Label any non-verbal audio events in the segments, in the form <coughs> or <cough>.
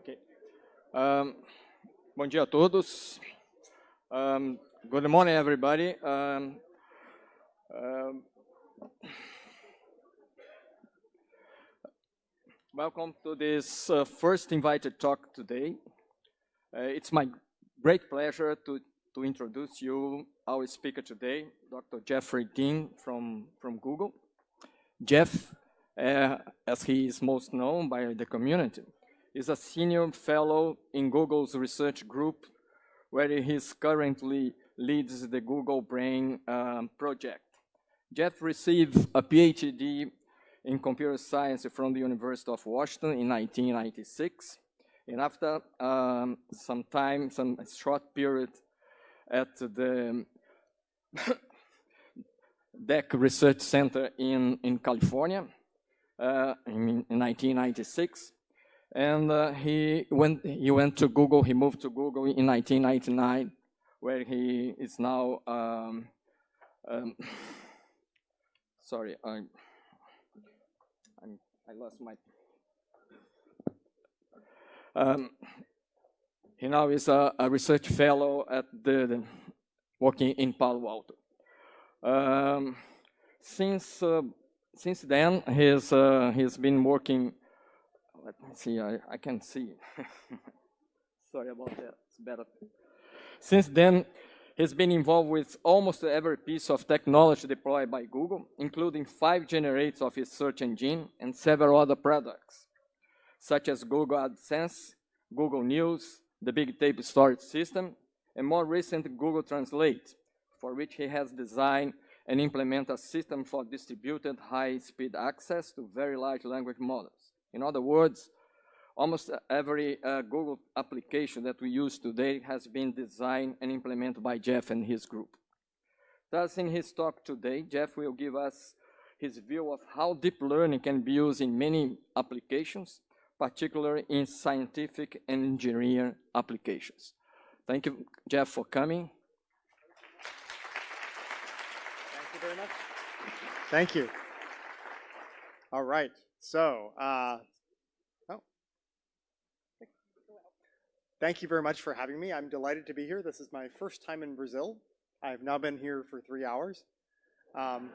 Okay. Um, bom dia a todos. Um, good morning, everybody. Um, um, welcome to this uh, first invited talk today. Uh, it's my great pleasure to, to introduce you our speaker today, Dr. Jeffrey Dean from, from Google. Jeff, uh, as he is most known by the community, is a senior fellow in Google's research group, where he currently leads the Google Brain um, project. Jeff received a PhD in computer science from the University of Washington in 1996. And after um, some time, some short period at the <coughs> DEC Research Center in, in California uh, in, in 1996, and uh, he went he went to Google. He moved to Google in 1999, where he is now. Um, um, <sighs> sorry, I i lost my. Um, he now is a, a, research fellow at the, the working in Palo Alto. Um, since uh, since then, he's uh, he's been working let me see, I, I can see. <laughs> Sorry about that, it's better. Since then, he's been involved with almost every piece of technology deployed by Google, including five generates of its search engine and several other products, such as Google AdSense, Google News, the Bigtable Storage System, and more recent Google Translate, for which he has designed and implemented a system for distributed high-speed access to very large language models. In other words, almost every uh, Google application that we use today has been designed and implemented by Jeff and his group. Thus, in his talk today, Jeff will give us his view of how deep learning can be used in many applications, particularly in scientific and engineering applications. Thank you, Jeff, for coming. Thank you very much. Thank you. All right. So, uh, oh. Thank you very much for having me. I'm delighted to be here. This is my first time in Brazil. I've now been here for three hours. Um,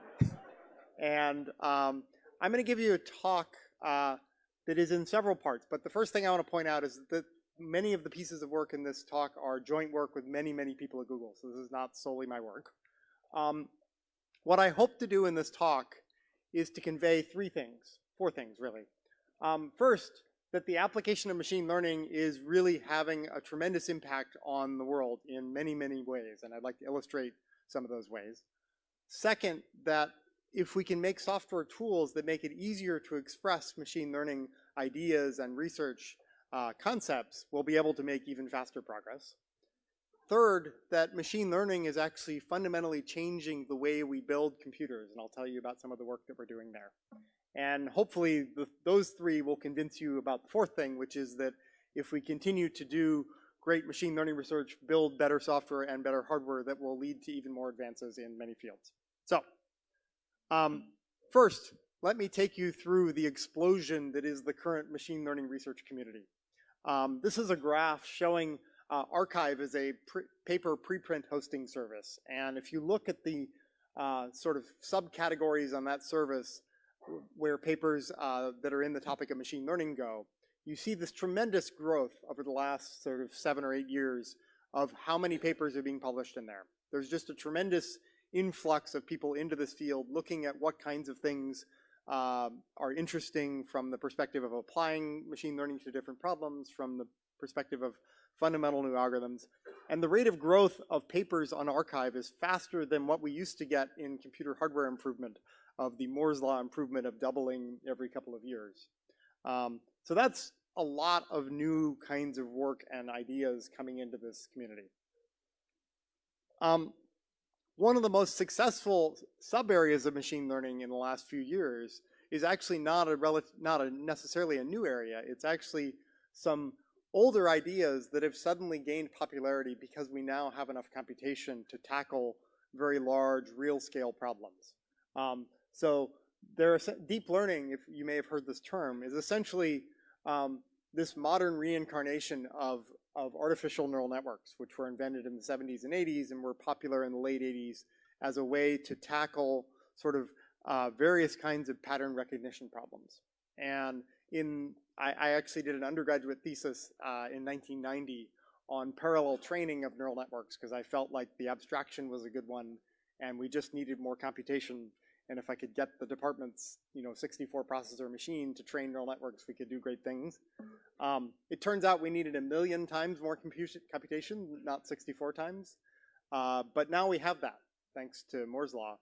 and um, I'm going to give you a talk uh, that is in several parts. But the first thing I want to point out is that many of the pieces of work in this talk are joint work with many, many people at Google. So this is not solely my work. Um, what I hope to do in this talk is to convey three things four things really. Um, first, that the application of machine learning is really having a tremendous impact on the world in many, many ways, and I'd like to illustrate some of those ways. Second, that if we can make software tools that make it easier to express machine learning ideas and research uh, concepts, we'll be able to make even faster progress. Third, that machine learning is actually fundamentally changing the way we build computers, and I'll tell you about some of the work that we're doing there. And hopefully the, those three will convince you about the fourth thing, which is that if we continue to do great machine learning research, build better software and better hardware, that will lead to even more advances in many fields. So, um, first, let me take you through the explosion that is the current machine learning research community. Um, this is a graph showing uh, arXiv as a paper preprint hosting service. And if you look at the uh, sort of subcategories on that service, where papers uh, that are in the topic of machine learning go, you see this tremendous growth over the last sort of seven or eight years of how many papers are being published in there. There's just a tremendous influx of people into this field looking at what kinds of things uh, are interesting from the perspective of applying machine learning to different problems, from the perspective of fundamental new algorithms. And the rate of growth of papers on arXiv is faster than what we used to get in computer hardware improvement of the Moore's law improvement of doubling every couple of years. Um, so that's a lot of new kinds of work and ideas coming into this community. Um, one of the most successful sub areas of machine learning in the last few years is actually not a not a necessarily a new area. It's actually some older ideas that have suddenly gained popularity because we now have enough computation to tackle very large real scale problems. Um, so there are deep learning, if you may have heard this term, is essentially um, this modern reincarnation of, of artificial neural networks, which were invented in the 70s and 80s and were popular in the late 80s as a way to tackle sort of uh, various kinds of pattern recognition problems. And in, I, I actually did an undergraduate thesis uh, in 1990 on parallel training of neural networks because I felt like the abstraction was a good one and we just needed more computation and if I could get the department's, you know, 64 processor machine to train neural networks, we could do great things. Um, it turns out we needed a million times more computation, not 64 times. Uh, but now we have that, thanks to Moore's law.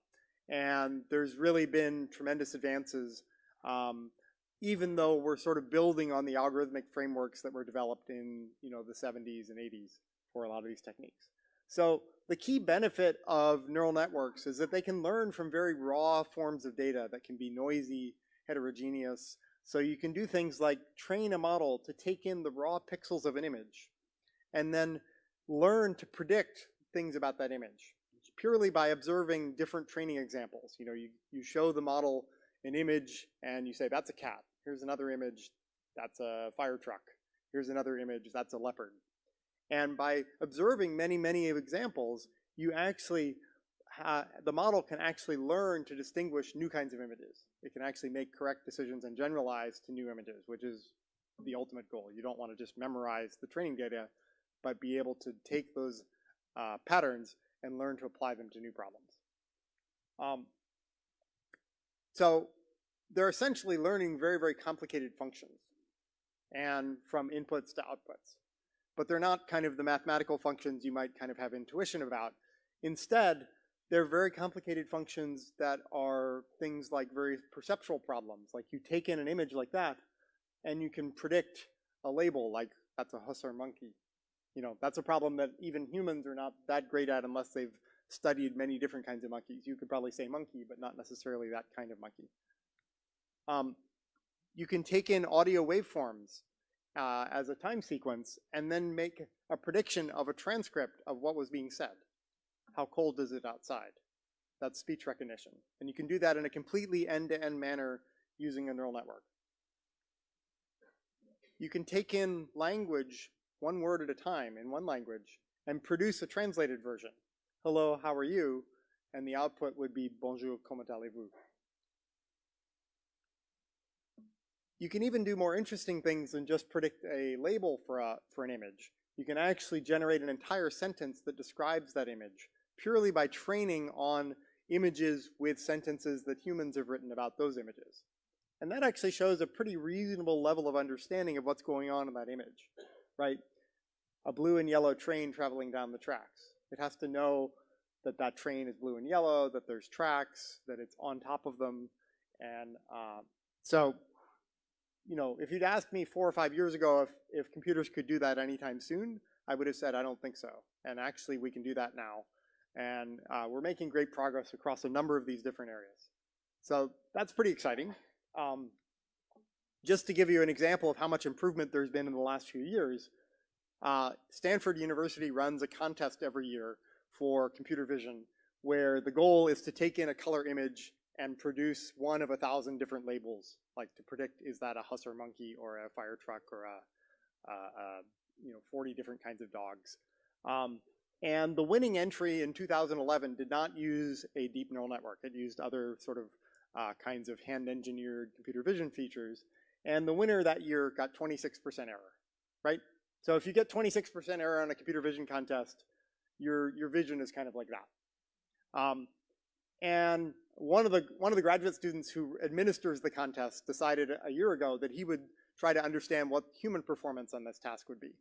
And there's really been tremendous advances, um, even though we're sort of building on the algorithmic frameworks that were developed in, you know, the 70s and 80s for a lot of these techniques. So the key benefit of neural networks is that they can learn from very raw forms of data that can be noisy, heterogeneous. So you can do things like train a model to take in the raw pixels of an image and then learn to predict things about that image purely by observing different training examples. You know, you, you show the model an image and you say, that's a cat. Here's another image, that's a fire truck. Here's another image, that's a leopard. And by observing many, many examples, you actually, the model can actually learn to distinguish new kinds of images. It can actually make correct decisions and generalize to new images, which is the ultimate goal. You don't want to just memorize the training data, but be able to take those uh, patterns and learn to apply them to new problems. Um, so they're essentially learning very, very complicated functions and from inputs to outputs but they're not kind of the mathematical functions you might kind of have intuition about. Instead, they're very complicated functions that are things like very perceptual problems. Like you take in an image like that, and you can predict a label like that's a hussar monkey. You know, that's a problem that even humans are not that great at unless they've studied many different kinds of monkeys. You could probably say monkey, but not necessarily that kind of monkey. Um, you can take in audio waveforms uh, as a time sequence and then make a prediction of a transcript of what was being said. How cold is it outside? That's speech recognition. And you can do that in a completely end-to-end -end manner using a neural network. You can take in language one word at a time in one language and produce a translated version. Hello, how are you? And the output would be bonjour, comment allez-vous? You can even do more interesting things than just predict a label for, a, for an image. You can actually generate an entire sentence that describes that image purely by training on images with sentences that humans have written about those images. And that actually shows a pretty reasonable level of understanding of what's going on in that image, right? A blue and yellow train traveling down the tracks. It has to know that that train is blue and yellow, that there's tracks, that it's on top of them. And uh, so you know, if you'd asked me four or five years ago if, if computers could do that anytime soon, I would have said, I don't think so. And actually, we can do that now. And uh, we're making great progress across a number of these different areas. So that's pretty exciting. Um, just to give you an example of how much improvement there's been in the last few years, uh, Stanford University runs a contest every year for computer vision where the goal is to take in a color image and produce one of a thousand different labels like to predict is that a hussar monkey or a fire truck or a, a, a you know 40 different kinds of dogs. Um, and the winning entry in 2011 did not use a deep neural network. It used other sort of uh, kinds of hand-engineered computer vision features. And the winner that year got 26% error, right? So if you get 26% error on a computer vision contest, your, your vision is kind of like that. Um, and one of the one of the graduate students who administers the contest decided a year ago that he would try to understand what human performance on this task would be.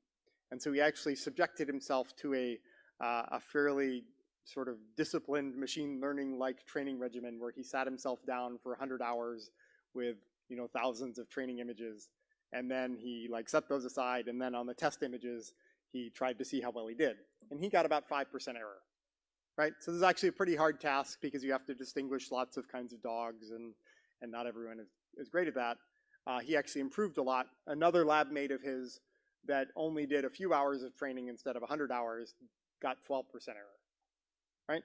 And so he actually subjected himself to a, uh, a fairly sort of disciplined machine learning-like training regimen where he sat himself down for 100 hours with you know thousands of training images, and then he like set those aside, and then on the test images he tried to see how well he did, and he got about five percent error right? So this is actually a pretty hard task because you have to distinguish lots of kinds of dogs and, and not everyone is, is great at that. Uh, he actually improved a lot. Another lab mate of his that only did a few hours of training instead of 100 hours got 12% error, right?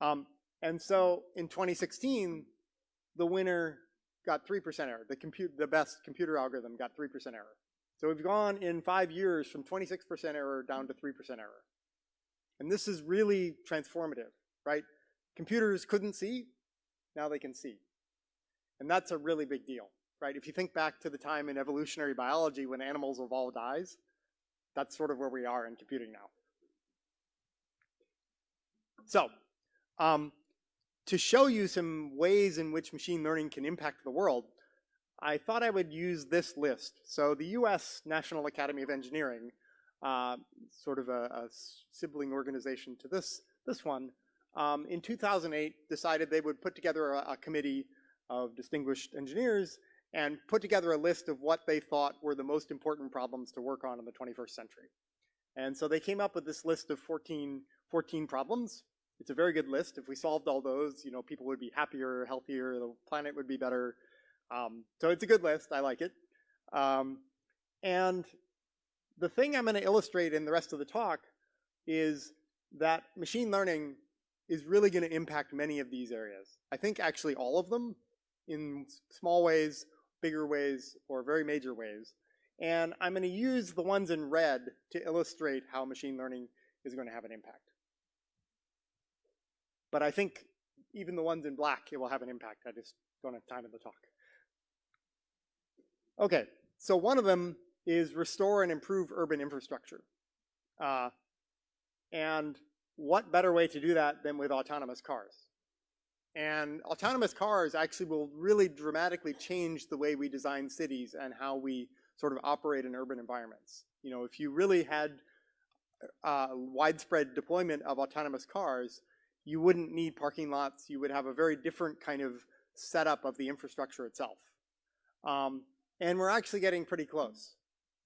Um, and so in 2016, the winner got 3% error. The, compute, the best computer algorithm got 3% error. So we've gone in five years from 26% error down to 3% error. And this is really transformative, right? Computers couldn't see, now they can see. And that's a really big deal, right? If you think back to the time in evolutionary biology when animals evolved eyes, that's sort of where we are in computing now. So, um, to show you some ways in which machine learning can impact the world, I thought I would use this list. So the US National Academy of Engineering, uh, sort of a, a, sibling organization to this, this one, um, in 2008 decided they would put together a, a committee of distinguished engineers and put together a list of what they thought were the most important problems to work on in the 21st century. And so they came up with this list of 14, 14 problems. It's a very good list. If we solved all those, you know, people would be happier, healthier, the planet would be better. Um, so it's a good list. I like it. Um, and the thing I'm going to illustrate in the rest of the talk is that machine learning is really going to impact many of these areas. I think actually all of them in small ways, bigger ways, or very major ways. And I'm going to use the ones in red to illustrate how machine learning is going to have an impact. But I think even the ones in black, it will have an impact. I just don't have time in the talk. Okay, so one of them is restore and improve urban infrastructure. Uh, and what better way to do that than with autonomous cars? And autonomous cars actually will really dramatically change the way we design cities and how we sort of operate in urban environments. You know, if you really had uh, widespread deployment of autonomous cars, you wouldn't need parking lots. You would have a very different kind of setup of the infrastructure itself. Um, and we're actually getting pretty close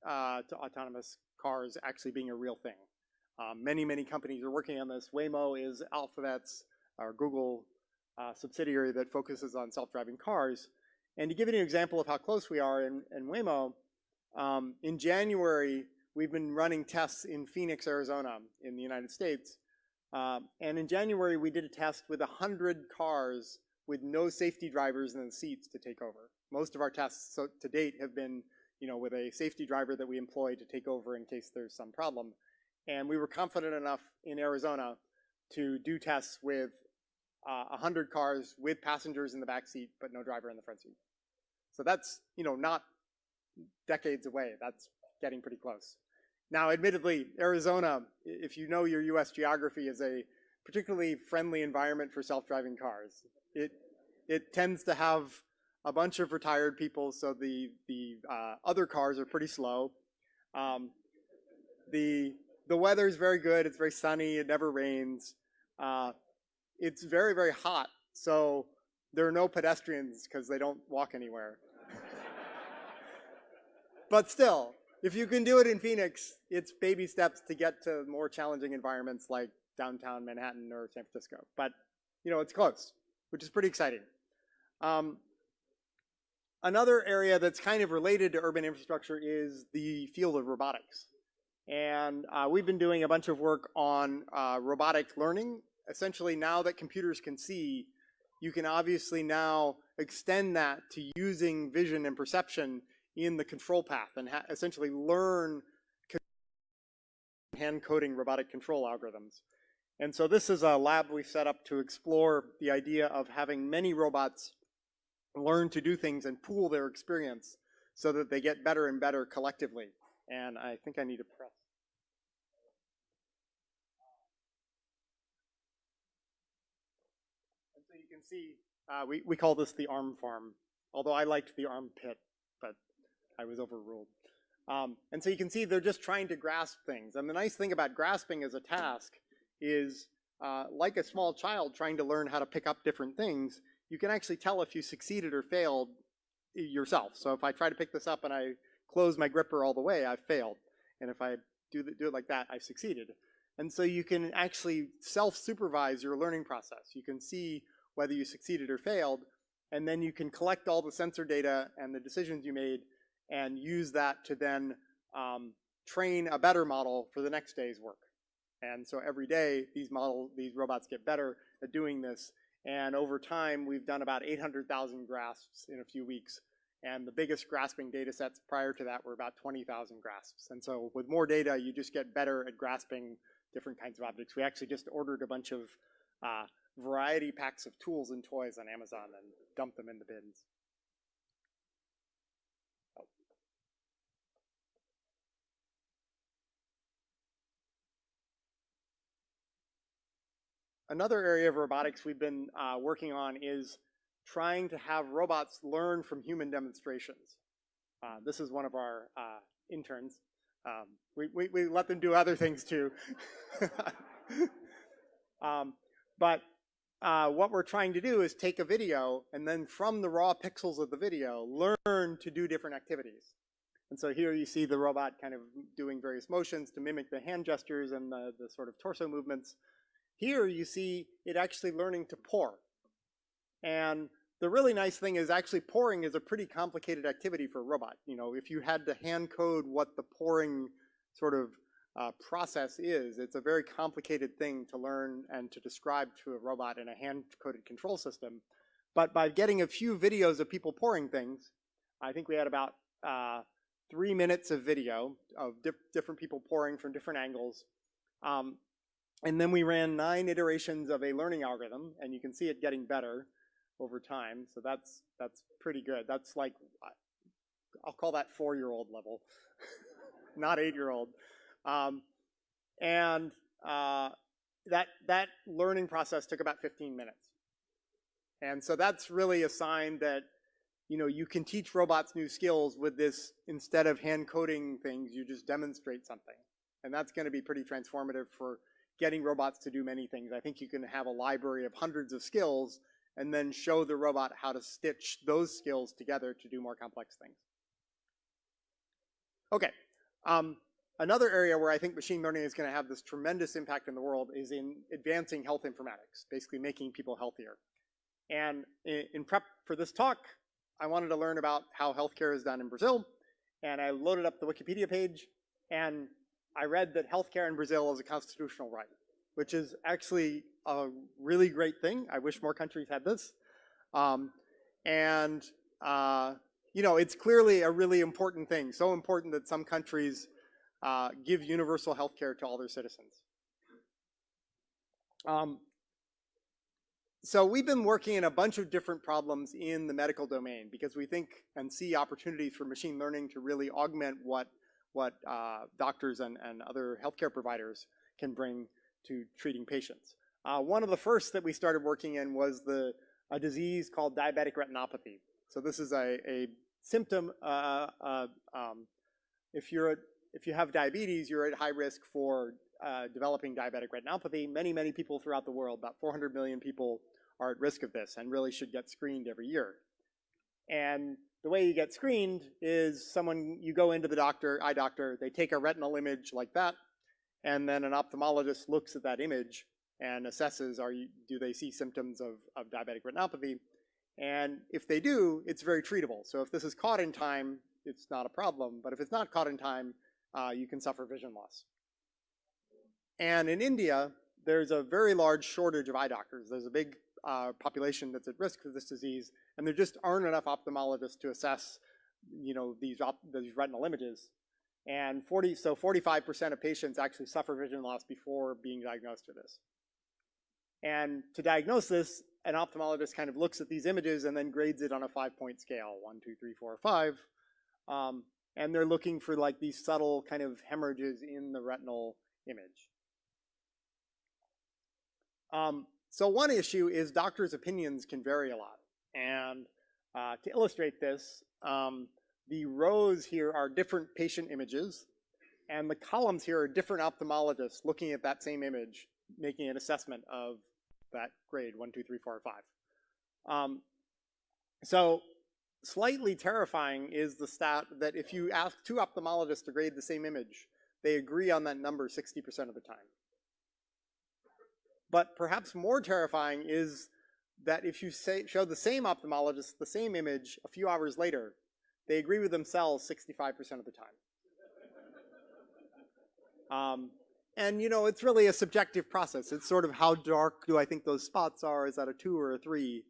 to autonomous cars actually being a real thing. Um, many, many companies are working on this. Waymo is Alphabet's or Google uh, subsidiary that focuses on self-driving cars. And to give you an example of how close we are in, in Waymo, um, in January, we've been running tests in Phoenix, Arizona in the United States. Uh, and in January, we did a test with 100 cars with no safety drivers in the seats to take over. Most of our tests so, to date have been you know, with a safety driver that we employ to take over in case there's some problem. And we were confident enough in Arizona to do tests with uh, 100 cars with passengers in the back seat, but no driver in the front seat. So that's, you know, not decades away. That's getting pretty close. Now, admittedly, Arizona, if you know your US geography, is a particularly friendly environment for self-driving cars. It, it tends to have a bunch of retired people, so the, the uh, other cars are pretty slow. Um, the, the weather is very good. It's very sunny. It never rains. Uh, it's very, very hot, so there are no pedestrians because they don't walk anywhere. <laughs> but still, if you can do it in Phoenix, it's baby steps to get to more challenging environments like downtown Manhattan or San Francisco. But, you know, it's close, which is pretty exciting. Um, another area that's kind of related to urban infrastructure is the field of robotics. And uh, we've been doing a bunch of work on uh, robotic learning essentially now that computers can see, you can obviously now extend that to using vision and perception in the control path and essentially learn hand coding robotic control algorithms. And so this is a lab we set up to explore the idea of having many robots learn to do things and pool their experience so that they get better and better collectively. And I think I need to press. And so you can see, uh, we, we call this the arm farm, although I liked the armpit, but I was overruled. Um, and so you can see they're just trying to grasp things. And the nice thing about grasping as a task is uh, like a small child trying to learn how to pick up different things, you can actually tell if you succeeded or failed yourself. So if I try to pick this up and I close my gripper all the way, I've failed. And if I do, the, do it like that, I've succeeded. And so you can actually self-supervise your learning process. You can see whether you succeeded or failed, and then you can collect all the sensor data and the decisions you made and use that to then um, train a better model for the next day's work. And so every day, these model, these robots get better at doing this. And over time, we've done about 800,000 grasps in a few weeks. And the biggest grasping data sets prior to that were about 20,000 grasps. And so with more data, you just get better at grasping different kinds of objects. We actually just ordered a bunch of uh, variety packs of tools and toys on Amazon and dumped them in the bins. Another area of robotics we've been uh, working on is trying to have robots learn from human demonstrations. Uh, this is one of our uh, interns. Um, we, we, we, let them do other things too. <laughs> um, but uh, what we're trying to do is take a video and then from the raw pixels of the video, learn to do different activities. And so here you see the robot kind of doing various motions to mimic the hand gestures and the, the sort of torso movements. Here you see it actually learning to pour. And the really nice thing is actually pouring is a pretty complicated activity for a robot. You know, if you had to hand code what the pouring sort of uh, process is, it's a very complicated thing to learn and to describe to a robot in a hand-coded control system. But by getting a few videos of people pouring things, I think we had about uh, three minutes of video of di different people pouring from different angles. Um, and then we ran nine iterations of a learning algorithm, and you can see it getting better over time. So that's that's pretty good. That's like I'll call that four-year-old level, <laughs> not eight-year-old. Um, and uh, that that learning process took about 15 minutes. And so that's really a sign that you know you can teach robots new skills with this instead of hand coding things, you just demonstrate something. And that's going to be pretty transformative for getting robots to do many things. I think you can have a library of hundreds of skills and then show the robot how to stitch those skills together to do more complex things. Okay, um, another area where I think machine learning is going to have this tremendous impact in the world is in advancing health informatics, basically making people healthier. And in, in prep for this talk, I wanted to learn about how healthcare is done in Brazil, and I loaded up the Wikipedia page, and I read that healthcare in Brazil is a constitutional right, which is actually a really great thing. I wish more countries had this. Um, and, uh, you know, it's clearly a really important thing, so important that some countries uh, give universal healthcare to all their citizens. Um, so we've been working in a bunch of different problems in the medical domain because we think and see opportunities for machine learning to really augment what, what uh, doctors and, and other healthcare providers can bring to treating patients. Uh, one of the first that we started working in was the a disease called diabetic retinopathy. So this is a, a symptom. Uh, um, if you're if you have diabetes, you're at high risk for uh, developing diabetic retinopathy. Many many people throughout the world, about 400 million people, are at risk of this and really should get screened every year. And the way you get screened is someone you go into the doctor, eye doctor, they take a retinal image like that, and then an ophthalmologist looks at that image and assesses are you, do they see symptoms of, of diabetic retinopathy. And if they do, it's very treatable. So if this is caught in time, it's not a problem. But if it's not caught in time, uh, you can suffer vision loss. And in India, there's a very large shortage of eye doctors. There's a big uh, population that's at risk for this disease, and there just aren't enough ophthalmologists to assess, you know, these, these retinal images. And 40, so 45% of patients actually suffer vision loss before being diagnosed with this. And to diagnose this, an ophthalmologist kind of looks at these images and then grades it on a five-point scale, one, two, three, four, five. Um, and they're looking for like these subtle kind of hemorrhages in the retinal image. Um, so one issue is doctors' opinions can vary a lot. And uh, to illustrate this, um, the rows here are different patient images, and the columns here are different ophthalmologists looking at that same image, making an assessment of that grade, one, two, three, four, five. Um, so slightly terrifying is the stat that if you ask two ophthalmologists to grade the same image, they agree on that number 60% of the time. But perhaps more terrifying is that if you say, show the same ophthalmologist the same image a few hours later, they agree with themselves 65% of the time. Um, and you know, it's really a subjective process. It's sort of how dark do I think those spots are? Is that a two or a three?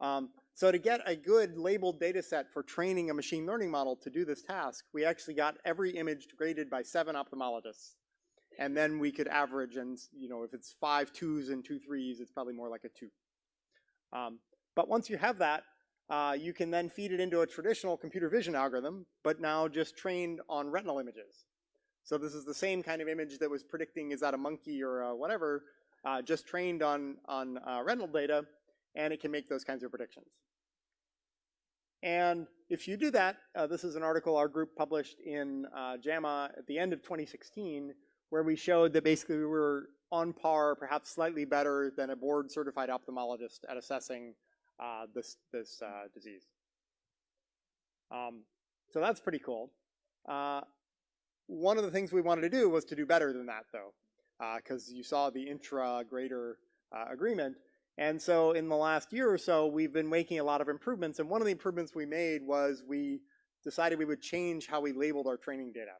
Um, So to get a good labeled data set for training a machine learning model to do this task, we actually got every image graded by seven ophthalmologists. And then we could average and, you know, if it's five twos and two threes, it's probably more like a two. Um, but once you have that, uh, you can then feed it into a traditional computer vision algorithm, but now just trained on retinal images. So this is the same kind of image that was predicting is that a monkey or a whatever, uh, just trained on, on uh, retinal data, and it can make those kinds of predictions. And if you do that, uh, this is an article our group published in uh, JAMA at the end of 2016, where we showed that basically we were on par, perhaps slightly better than a board certified ophthalmologist at assessing uh, this, this uh, disease. Um, so that's pretty cool. Uh, one of the things we wanted to do was to do better than that though, because uh, you saw the intra-grader agreement. And so in the last year or so, we've been making a lot of improvements. And one of the improvements we made was we decided we would change how we labeled our training data.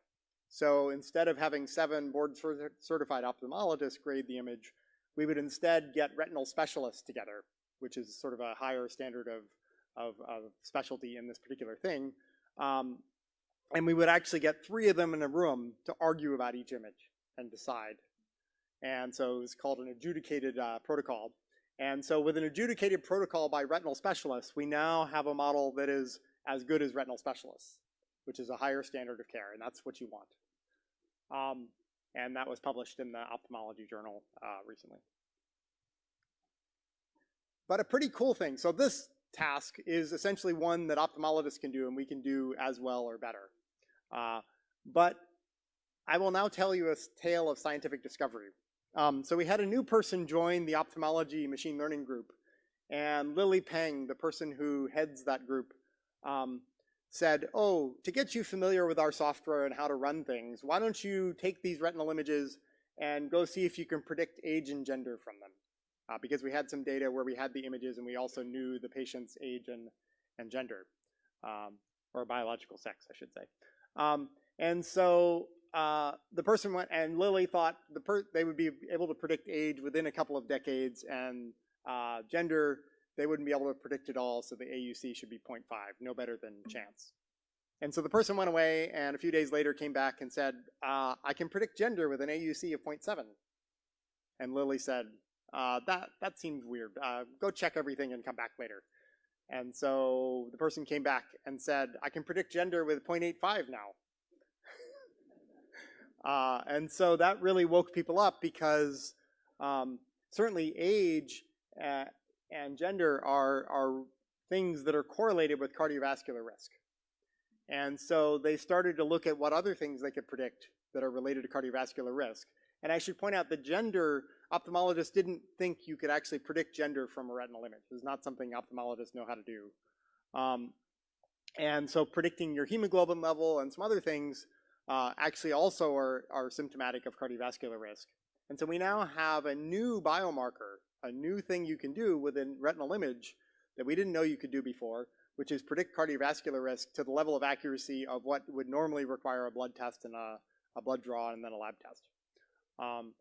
So instead of having seven board certified ophthalmologists grade the image, we would instead get retinal specialists together, which is sort of a higher standard of, of, of specialty in this particular thing. Um, and we would actually get three of them in a room to argue about each image and decide. And so it was called an adjudicated uh, protocol. And so with an adjudicated protocol by retinal specialists, we now have a model that is as good as retinal specialists, which is a higher standard of care, and that's what you want. Um, and that was published in the ophthalmology journal uh, recently. But a pretty cool thing. So this task is essentially one that ophthalmologists can do and we can do as well or better. Uh, but I will now tell you a tale of scientific discovery. Um, so we had a new person join the ophthalmology machine learning group. And Lily Peng, the person who heads that group, um, said, oh, to get you familiar with our software and how to run things, why don't you take these retinal images and go see if you can predict age and gender from them. Uh, because we had some data where we had the images and we also knew the patient's age and, and gender, um, or biological sex, I should say. Um, and so uh, the person went, and Lily thought the they would be able to predict age within a couple of decades, and uh, gender they wouldn't be able to predict at all, so the AUC should be 0.5, no better than chance. And so the person went away, and a few days later came back and said, uh, I can predict gender with an AUC of 0.7. And Lily said, uh, that, that seems weird. Uh, go check everything and come back later. And so the person came back and said, I can predict gender with 0.85 now. <laughs> Uh, and so that really woke people up because um, certainly age uh, and gender are, are things that are correlated with cardiovascular risk. And so they started to look at what other things they could predict that are related to cardiovascular risk. And I should point out that gender, ophthalmologists didn't think you could actually predict gender from a retinal image. It's not something ophthalmologists know how to do. Um, and so predicting your hemoglobin level and some other things uh, actually also are, are symptomatic of cardiovascular risk. And so we now have a new biomarker, a new thing you can do with a retinal image that we didn't know you could do before, which is predict cardiovascular risk to the level of accuracy of what would normally require a blood test and a, a blood draw and then a lab test. Um,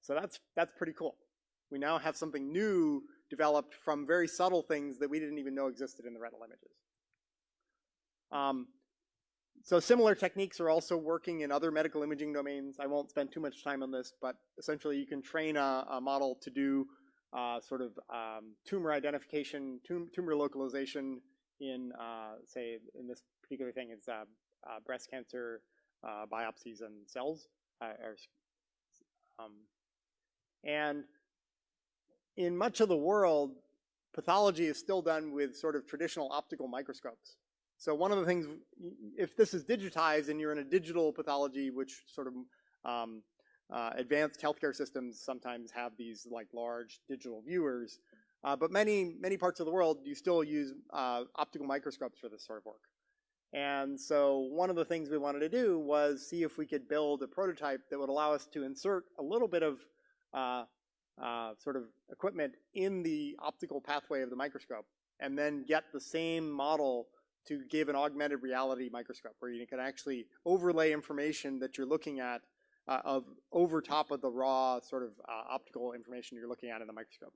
so that's, that's pretty cool. We now have something new developed from very subtle things that we didn't even know existed in the retinal images. Um, so similar techniques are also working in other medical imaging domains. I won't spend too much time on this, but essentially you can train a, a model to do sort of um, tumor identification, tum tumor localization in, uh, say, in this particular thing, is uh, uh breast cancer uh, biopsies and cells. Uh, um, and in much of the world, pathology is still done with sort of traditional optical microscopes. So one of the things, if this is digitized and you're in a digital pathology, which sort of um, uh, advanced healthcare systems sometimes have these like large digital viewers, uh, but many, many parts of the world, you still use uh, optical microscopes for this sort of work. And so one of the things we wanted to do was see if we could build a prototype that would allow us to insert a little bit of uh, uh, sort of equipment in the optical pathway of the microscope and then get the same model to give an augmented reality microscope where you can actually overlay information that you're looking at of over top of the raw sort of uh, optical information you're looking at in the microscope.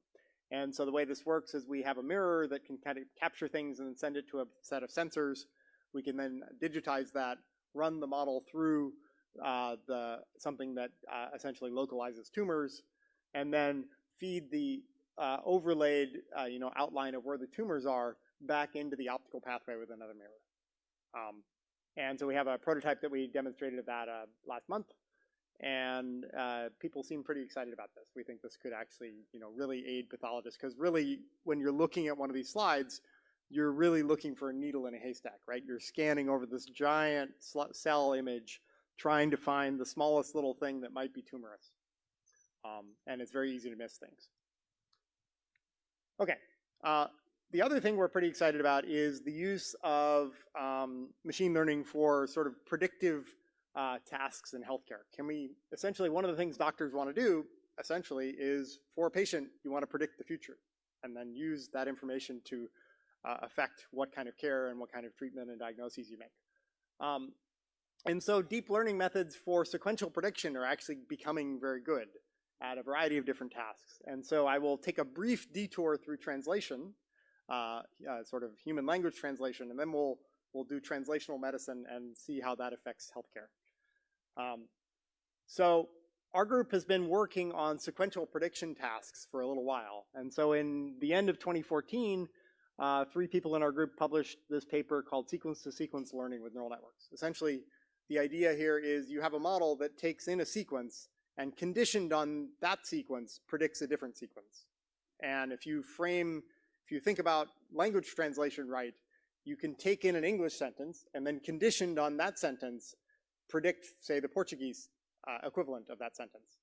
And so the way this works is we have a mirror that can kind of capture things and then send it to a set of sensors. We can then digitize that, run the model through uh, the something that uh, essentially localizes tumors, and then feed the uh, overlaid uh, you know outline of where the tumors are back into the optical pathway with another mirror. Um, and so we have a prototype that we demonstrated of that uh, last month, and uh, people seem pretty excited about this. We think this could actually you know really aid pathologists because really when you're looking at one of these slides, you're really looking for a needle in a haystack, right? You're scanning over this giant cell image trying to find the smallest little thing that might be tumorous. Um, and it's very easy to miss things. Okay, uh, the other thing we're pretty excited about is the use of um, machine learning for sort of predictive uh, tasks in healthcare. Can we, essentially one of the things doctors want to do, essentially, is for a patient, you want to predict the future and then use that information to uh, affect what kind of care and what kind of treatment and diagnoses you make. Um, and so deep learning methods for sequential prediction are actually becoming very good at a variety of different tasks. And so I will take a brief detour through translation, uh, uh, sort of human language translation, and then we'll, we'll do translational medicine and see how that affects healthcare. Um, so our group has been working on sequential prediction tasks for a little while. And so in the end of 2014, uh, three people in our group published this paper called Sequence to Sequence Learning with Neural Networks. Essentially, the idea here is you have a model that takes in a sequence and conditioned on that sequence predicts a different sequence. And if you frame, if you think about language translation right, you can take in an English sentence and then conditioned on that sentence predict, say, the Portuguese uh, equivalent of that sentence.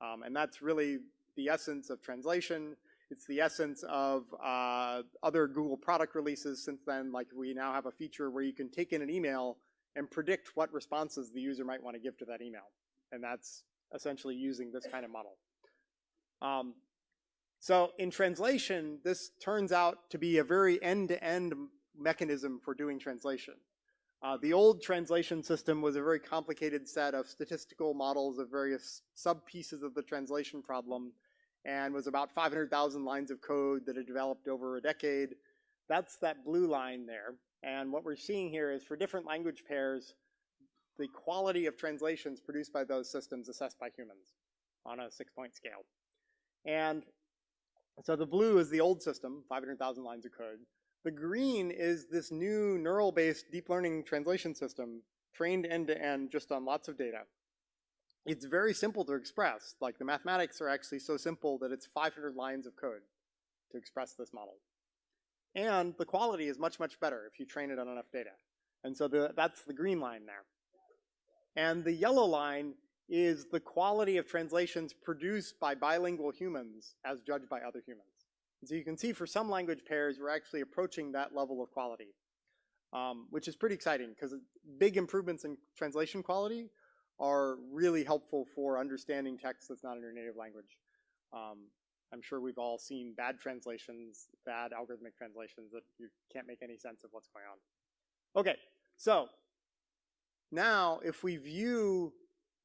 Um, and that's really the essence of translation. It's the essence of uh, other Google product releases since then. Like we now have a feature where you can take in an email and predict what responses the user might want to give to that email. And that's essentially using this kind of model. Um, so in translation, this turns out to be a very end-to-end -end mechanism for doing translation. Uh, the old translation system was a very complicated set of statistical models of various sub-pieces of the translation problem and was about 500,000 lines of code that had developed over a decade. That's that blue line there. And what we're seeing here is for different language pairs, the quality of translations produced by those systems assessed by humans on a six-point scale. And so the blue is the old system, 500,000 lines of code. The green is this new neural-based deep learning translation system trained end-to-end -end just on lots of data. It's very simple to express. Like the mathematics are actually so simple that it's 500 lines of code to express this model. And the quality is much, much better if you train it on enough data. And so the, that's the green line there. And the yellow line is the quality of translations produced by bilingual humans as judged by other humans. And so you can see for some language pairs, we're actually approaching that level of quality, um, which is pretty exciting because big improvements in translation quality are really helpful for understanding text that's not in your native language. Um, I'm sure we've all seen bad translations, bad algorithmic translations that you can't make any sense of what's going on. Okay, so now if we view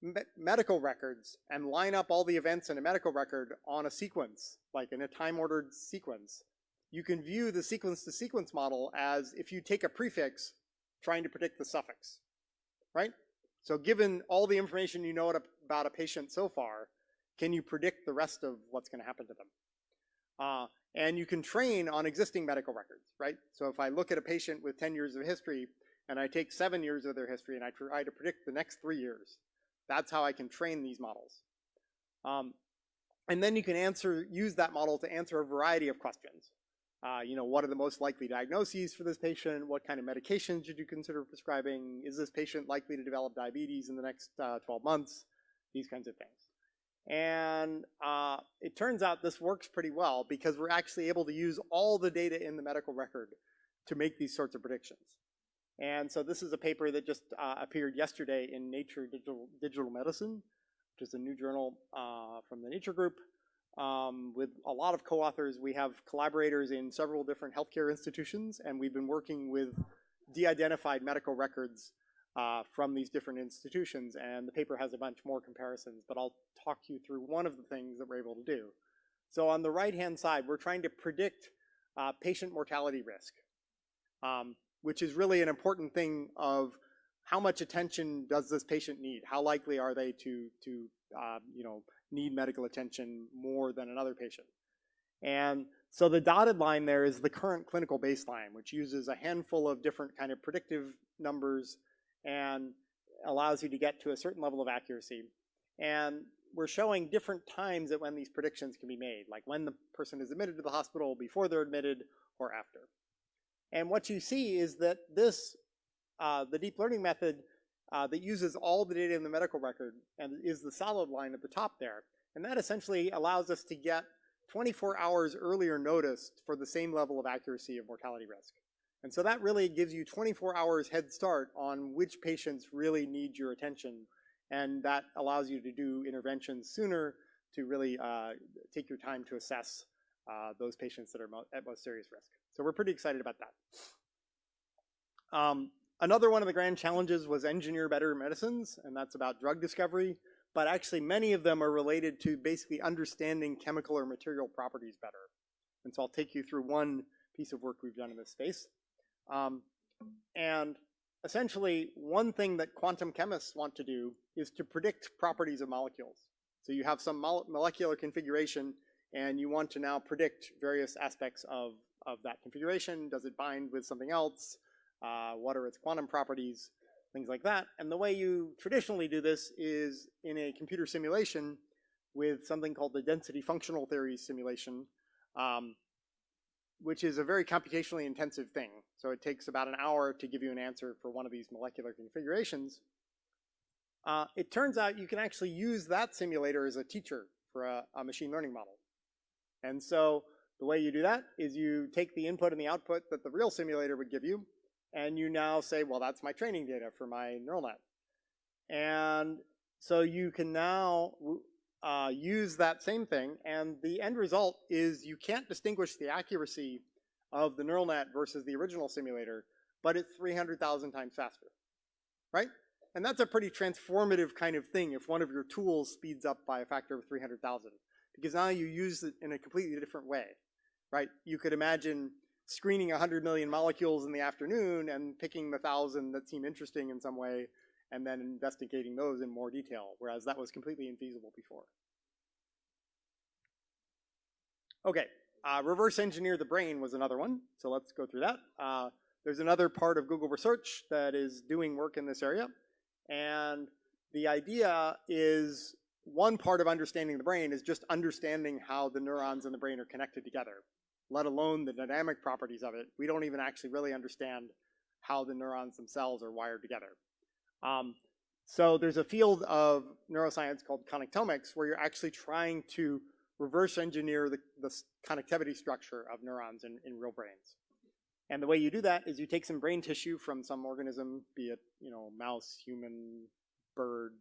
me medical records and line up all the events in a medical record on a sequence, like in a time-ordered sequence, you can view the sequence-to-sequence -sequence model as if you take a prefix trying to predict the suffix, right? So given all the information you know about a patient so far, can you predict the rest of what's going to happen to them? Uh, and you can train on existing medical records, right? So if I look at a patient with 10 years of history and I take seven years of their history and I try to predict the next three years, that's how I can train these models. Um, and then you can answer, use that model to answer a variety of questions. Uh, you know, what are the most likely diagnoses for this patient? What kind of medications should you consider prescribing? Is this patient likely to develop diabetes in the next uh, 12 months? These kinds of things. And uh, it turns out this works pretty well because we're actually able to use all the data in the medical record to make these sorts of predictions. And so this is a paper that just uh, appeared yesterday in Nature Digital, Digital Medicine, which is a new journal uh, from the Nature Group. Um, with a lot of co-authors, we have collaborators in several different healthcare institutions, and we've been working with de-identified medical records uh, from these different institutions, and the paper has a bunch more comparisons, but I'll talk you through one of the things that we're able to do. So on the right-hand side, we're trying to predict uh, patient mortality risk, um, which is really an important thing of how much attention does this patient need? How likely are they to, to uh, you know, need medical attention more than another patient? And so the dotted line there is the current clinical baseline, which uses a handful of different kind of predictive numbers and allows you to get to a certain level of accuracy. And we're showing different times at when these predictions can be made, like when the person is admitted to the hospital, before they're admitted, or after. And what you see is that this, uh, the deep learning method uh, that uses all the data in the medical record and is the solid line at the top there. And that essentially allows us to get 24 hours earlier notice for the same level of accuracy of mortality risk. And so that really gives you 24 hours head start on which patients really need your attention. And that allows you to do interventions sooner to really uh, take your time to assess uh, those patients that are at most serious risk. So we're pretty excited about that. Um, another one of the grand challenges was engineer better medicines, and that's about drug discovery. But actually many of them are related to basically understanding chemical or material properties better. And so I'll take you through one piece of work we've done in this space. Um, and essentially, one thing that quantum chemists want to do is to predict properties of molecules. So you have some molecular configuration, and you want to now predict various aspects of, of that configuration. Does it bind with something else? Uh, what are its quantum properties? Things like that. And the way you traditionally do this is in a computer simulation with something called the density functional theory simulation, um, which is a very computationally intensive thing. So it takes about an hour to give you an answer for one of these molecular configurations. Uh, it turns out you can actually use that simulator as a teacher for a, a, machine learning model. And so the way you do that is you take the input and the output that the real simulator would give you, and you now say, well, that's my training data for my neural net. And so you can now uh, use that same thing, and the end result is you can't distinguish the accuracy of the neural net versus the original simulator, but it's 300,000 times faster, right? And that's a pretty transformative kind of thing if one of your tools speeds up by a factor of 300,000, because now you use it in a completely different way, right? You could imagine screening 100 million molecules in the afternoon and picking the thousand that seem interesting in some way and then investigating those in more detail, whereas that was completely infeasible before. Okay, uh, reverse engineer the brain was another one, so let's go through that. Uh, there's another part of Google Research that is doing work in this area, and the idea is one part of understanding the brain is just understanding how the neurons in the brain are connected together, let alone the dynamic properties of it. We don't even actually really understand how the neurons themselves are wired together. Um, so there's a field of neuroscience called connectomics where you're actually trying to reverse engineer the, the connectivity structure of neurons in, in real brains. And the way you do that is you take some brain tissue from some organism, be it, you know, mouse, human, bird,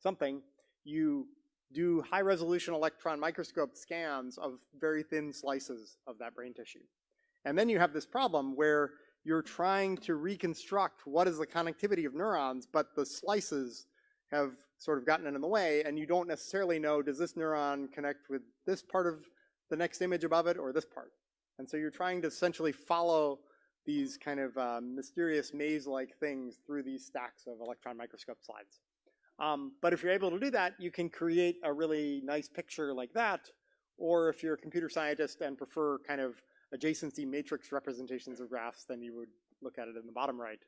something. You do high resolution electron microscope scans of very thin slices of that brain tissue. And then you have this problem where you're trying to reconstruct what is the connectivity of neurons, but the slices have sort of gotten in the way, and you don't necessarily know, does this neuron connect with this part of the next image above it or this part? And so you're trying to essentially follow these kind of um, mysterious maze-like things through these stacks of electron microscope slides. Um, but if you're able to do that, you can create a really nice picture like that, or if you're a computer scientist and prefer kind of adjacency matrix representations of graphs, then you would look at it in the bottom right.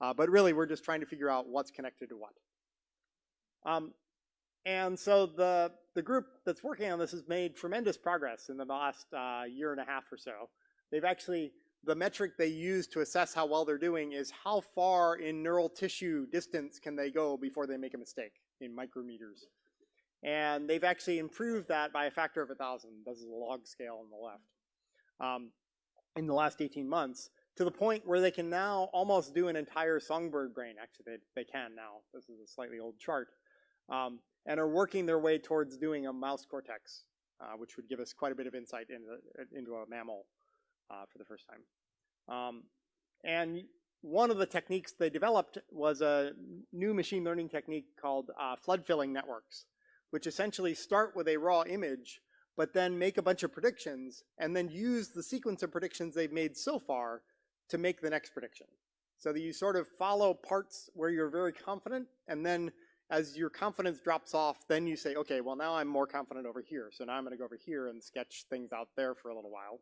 Uh, but really, we're just trying to figure out what's connected to what. Um, and so the, the group that's working on this has made tremendous progress in the last uh, year and a half or so. They've actually, the metric they use to assess how well they're doing is how far in neural tissue distance can they go before they make a mistake in micrometers. And they've actually improved that by a factor of a thousand. This is a log scale on the left um, in the last 18 months to the point where they can now almost do an entire songbird brain. Actually, they, they can now. This is a slightly old chart. Um, and are working their way towards doing a mouse cortex, uh, which would give us quite a bit of insight into, into a mammal for the first time. Um, and one of the techniques they developed was a new machine learning technique called uh, flood filling networks, which essentially start with a raw image but then make a bunch of predictions and then use the sequence of predictions they've made so far to make the next prediction. So that you sort of follow parts where you're very confident and then as your confidence drops off, then you say, okay, well now I'm more confident over here. So now I'm gonna go over here and sketch things out there for a little while.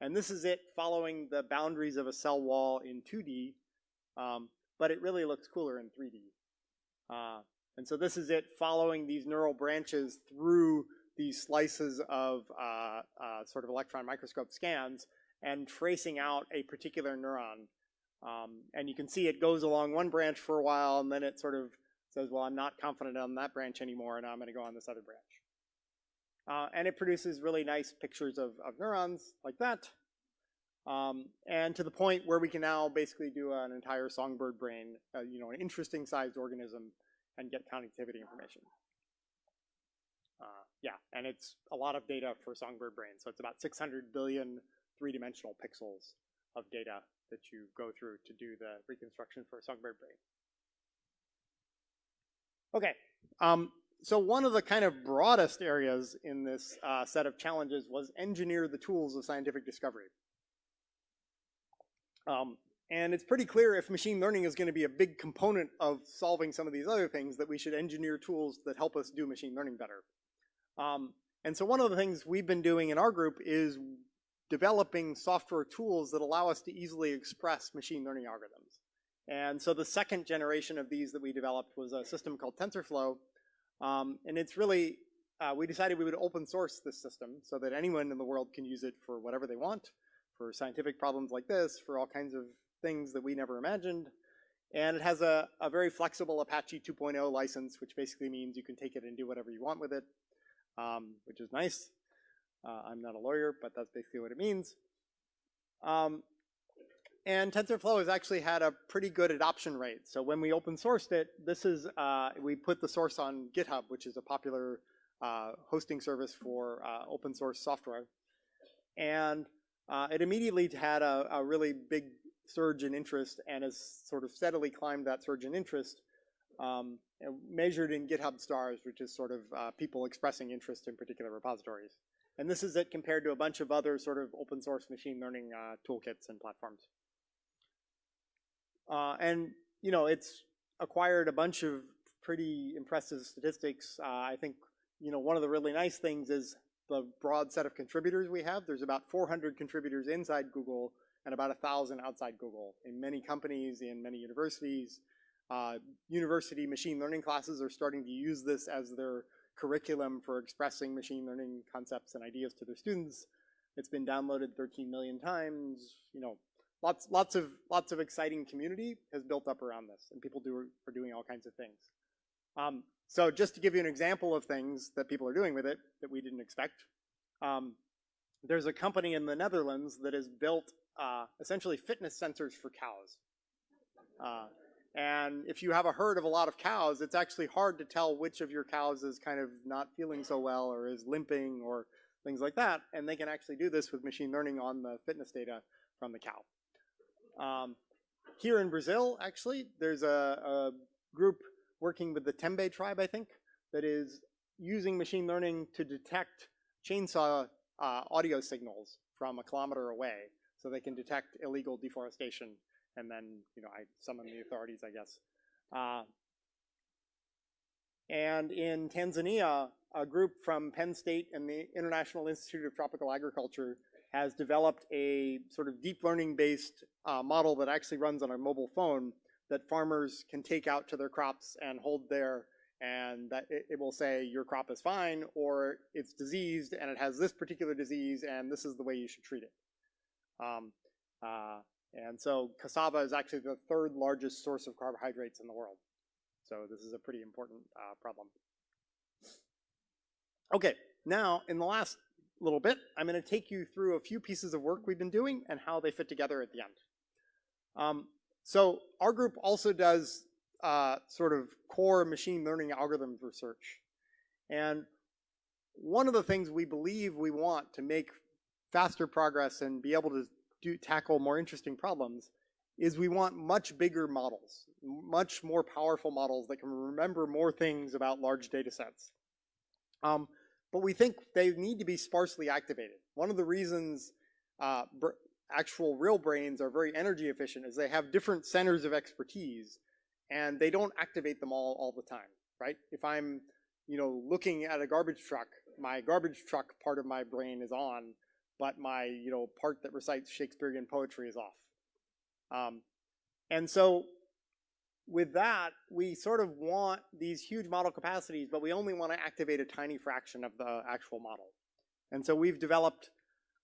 And this is it following the boundaries of a cell wall in 2D, um, but it really looks cooler in 3D. Uh, and so this is it following these neural branches through these slices of uh, uh, sort of electron microscope scans and tracing out a particular neuron. Um, and you can see it goes along one branch for a while and then it sort of says, well, I'm not confident on that branch anymore and I'm gonna go on this other branch. Uh, and it produces really nice pictures of, of neurons like that. Um, and to the point where we can now basically do an entire songbird brain, uh, you know, an interesting sized organism and get connectivity information. Uh, yeah, and it's a lot of data for songbird brain. So it's about 600 billion three-dimensional pixels of data that you go through to do the reconstruction for a songbird brain. Okay, um, so one of the kind of broadest areas in this uh, set of challenges was engineer the tools of scientific discovery. Um, and it's pretty clear if machine learning is going to be a big component of solving some of these other things that we should engineer tools that help us do machine learning better. Um, and so one of the things we've been doing in our group is developing software tools that allow us to easily express machine learning algorithms. And so the second generation of these that we developed was a system called TensorFlow. Um, and it's really, uh, we decided we would open source this system so that anyone in the world can use it for whatever they want, for scientific problems like this, for all kinds of things that we never imagined. And it has a, a very flexible Apache 2.0 license, which basically means you can take it and do whatever you want with it, um, which is nice. Uh, I'm not a lawyer, but that's basically what it means. Um, and TensorFlow has actually had a pretty good adoption rate. So when we open sourced it, this is, uh, we put the source on GitHub, which is a popular uh, hosting service for uh, open source software. And uh, it immediately had a, a, really big surge in interest and has sort of steadily climbed that surge in interest, um, measured in GitHub stars, which is sort of uh, people expressing interest in particular repositories. And this is it compared to a bunch of other sort of open source machine learning uh, toolkits and platforms. Uh, and, you know, it's acquired a bunch of pretty impressive statistics. Uh, I think, you know, one of the really nice things is the broad set of contributors we have. There's about 400 contributors inside Google and about 1,000 outside Google in many companies, in many universities. Uh, university machine learning classes are starting to use this as their curriculum for expressing machine learning concepts and ideas to their students. It's been downloaded 13 million times. You know, lots, lots of, lots of exciting community has built up around this, and people do are doing all kinds of things. Um, so just to give you an example of things that people are doing with it that we didn't expect, um, there's a company in the Netherlands that has built uh, essentially fitness sensors for cows. Uh, and if you have a herd of a lot of cows, it's actually hard to tell which of your cows is kind of not feeling so well or is limping or things like that. And they can actually do this with machine learning on the fitness data from the cow. Um, here in Brazil, actually, there's a, a group working with the Tembe tribe, I think, that is using machine learning to detect chainsaw uh, audio signals from a kilometer away so they can detect illegal deforestation and then, you know, I summon the authorities, I guess. Uh, and in Tanzania, a group from Penn State and the International Institute of Tropical Agriculture has developed a sort of deep learning based uh, model that actually runs on a mobile phone that farmers can take out to their crops and hold there and that it, it, will say your crop is fine or it's diseased and it has this particular disease and this is the way you should treat it. Um, uh, and so cassava is actually the third largest source of carbohydrates in the world. So this is a pretty important uh, problem. Okay, now in the last little bit, I'm going to take you through a few pieces of work we've been doing and how they fit together at the end. Um, so our group also does uh, sort of core machine learning algorithms research. And one of the things we believe we want to make faster progress and be able to do, tackle more interesting problems is we want much bigger models, much more powerful models that can remember more things about large data sets. Um, but we think they need to be sparsely activated. One of the reasons uh, actual real brains are very energy efficient is they have different centers of expertise and they don't activate them all all the time, right? If I'm, you know, looking at a garbage truck, my garbage truck part of my brain is on, but my, you know, part that recites Shakespearean poetry is off. Um, and so with that, we sort of want these huge model capacities, but we only want to activate a tiny fraction of the actual model. And so we've developed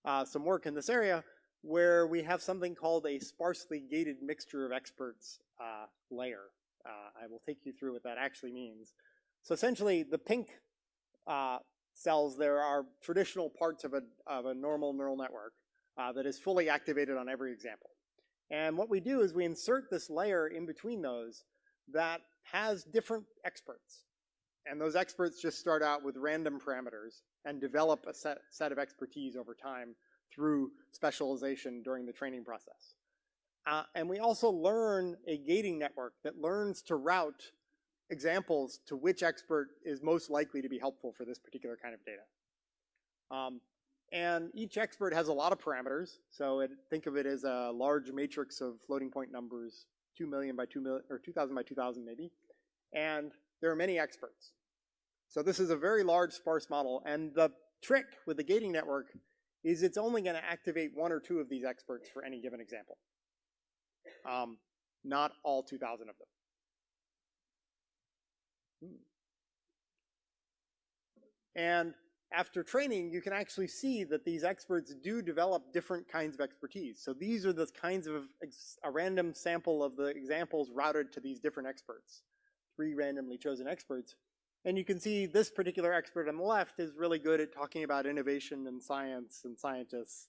uh, some work in this area where we have something called a sparsely gated mixture of experts uh, layer. Uh, I will take you through what that actually means. So essentially, the pink uh, cells there are traditional parts of a, of a normal neural network uh, that is fully activated on every example. And what we do is we insert this layer in between those that has different experts. And those experts just start out with random parameters and develop a set, set of expertise over time through specialization during the training process. Uh, and we also learn a gating network that learns to route examples to which expert is most likely to be helpful for this particular kind of data. Um, and each expert has a lot of parameters. So it, think of it as a large matrix of floating point numbers, 2 million by 2 million, or 2,000 by 2,000 maybe. And there are many experts. So this is a very large sparse model. And the trick with the gating network is it's only going to activate one or two of these experts for any given example. Um, not all 2,000 of them. Hmm. And after training, you can actually see that these experts do develop different kinds of expertise. So these are the kinds of a random sample of the examples routed to these different experts, three randomly chosen experts. And you can see this particular expert on the left is really good at talking about innovation and science and scientists.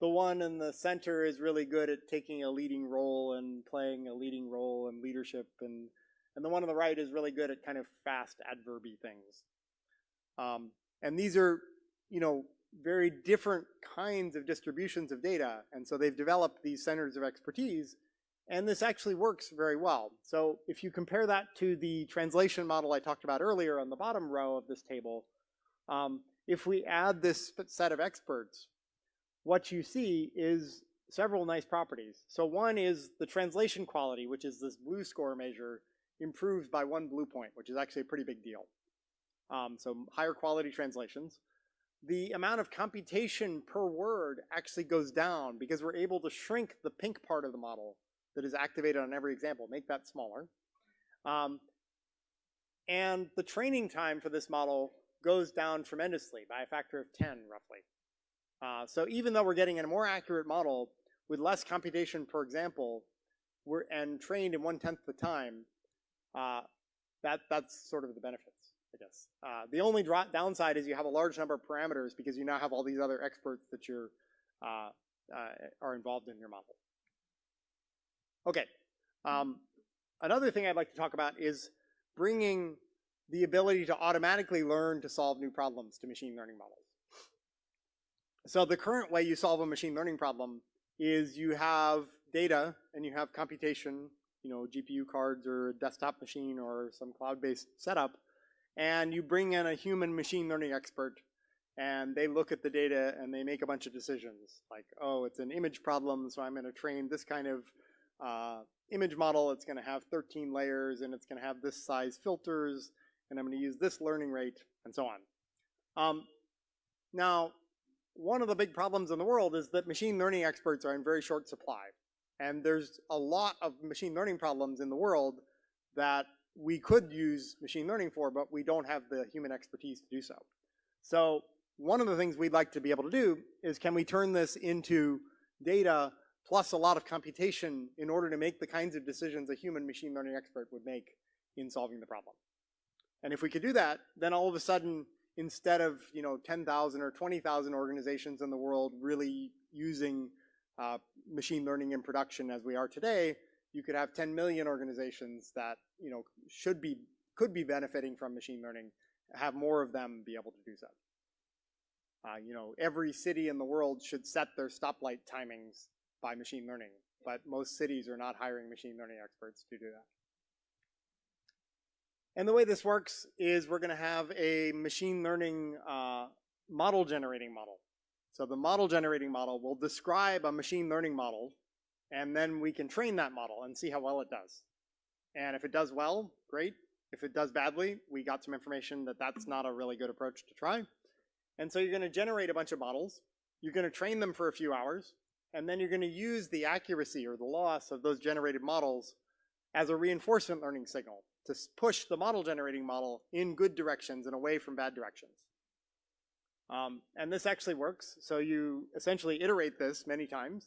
The one in the center is really good at taking a leading role and playing a leading role in leadership. And, and the one on the right is really good at kind of fast adverby things. Um, and these are, you know, very different kinds of distributions of data. And so they've developed these centers of expertise. And this actually works very well. So if you compare that to the translation model I talked about earlier on the bottom row of this table, um, if we add this set of experts, what you see is several nice properties. So one is the translation quality, which is this BLEU score measure, improves by one BLEU point, which is actually a pretty big deal um, so higher quality translations. The amount of computation per word actually goes down because we're able to shrink the pink part of the model that is activated on every example, make that smaller. Um, and the training time for this model goes down tremendously by a factor of 10 roughly. Uh, so even though we're getting a more accurate model with less computation per example, we're, and trained in one-tenth the time, uh, that, that's sort of the benefit. I guess. Uh, the only downside is you have a large number of parameters because you now have all these other experts that you're uh, uh, are involved in your model. Okay. Um, another thing I'd like to talk about is bringing the ability to automatically learn to solve new problems to machine learning models. So the current way you solve a machine learning problem is you have data and you have computation, you know, GPU cards or a desktop machine or some cloud-based setup, and you bring in a human machine learning expert and they look at the data and they make a bunch of decisions like, oh, it's an image problem, so I'm going to train this kind of uh, image model. It's going to have 13 layers and it's going to have this size filters and I'm going to use this learning rate and so on. Um, now, one of the big problems in the world is that machine learning experts are in very short supply. And there's a lot of machine learning problems in the world that we could use machine learning for, but we don't have the human expertise to do so. So one of the things we'd like to be able to do is can we turn this into data plus a lot of computation in order to make the kinds of decisions a human machine learning expert would make in solving the problem. And if we could do that, then all of a sudden, instead of you know 10,000 or 20,000 organizations in the world really using uh, machine learning in production as we are today, you could have 10 million organizations that you know should be could be benefiting from machine learning, have more of them be able to do so. Uh, you know, every city in the world should set their stoplight timings by machine learning, but most cities are not hiring machine learning experts to do that. And the way this works is we're going to have a machine learning uh, model generating model. So the model generating model will describe a machine learning model, and then we can train that model and see how well it does. And if it does well, great. If it does badly, we got some information that that's not a really good approach to try. And so you're going to generate a bunch of models. You're going to train them for a few hours. And then you're going to use the accuracy or the loss of those generated models as a reinforcement learning signal to push the model generating model in good directions and away from bad directions. Um, and this actually works. So you essentially iterate this many times.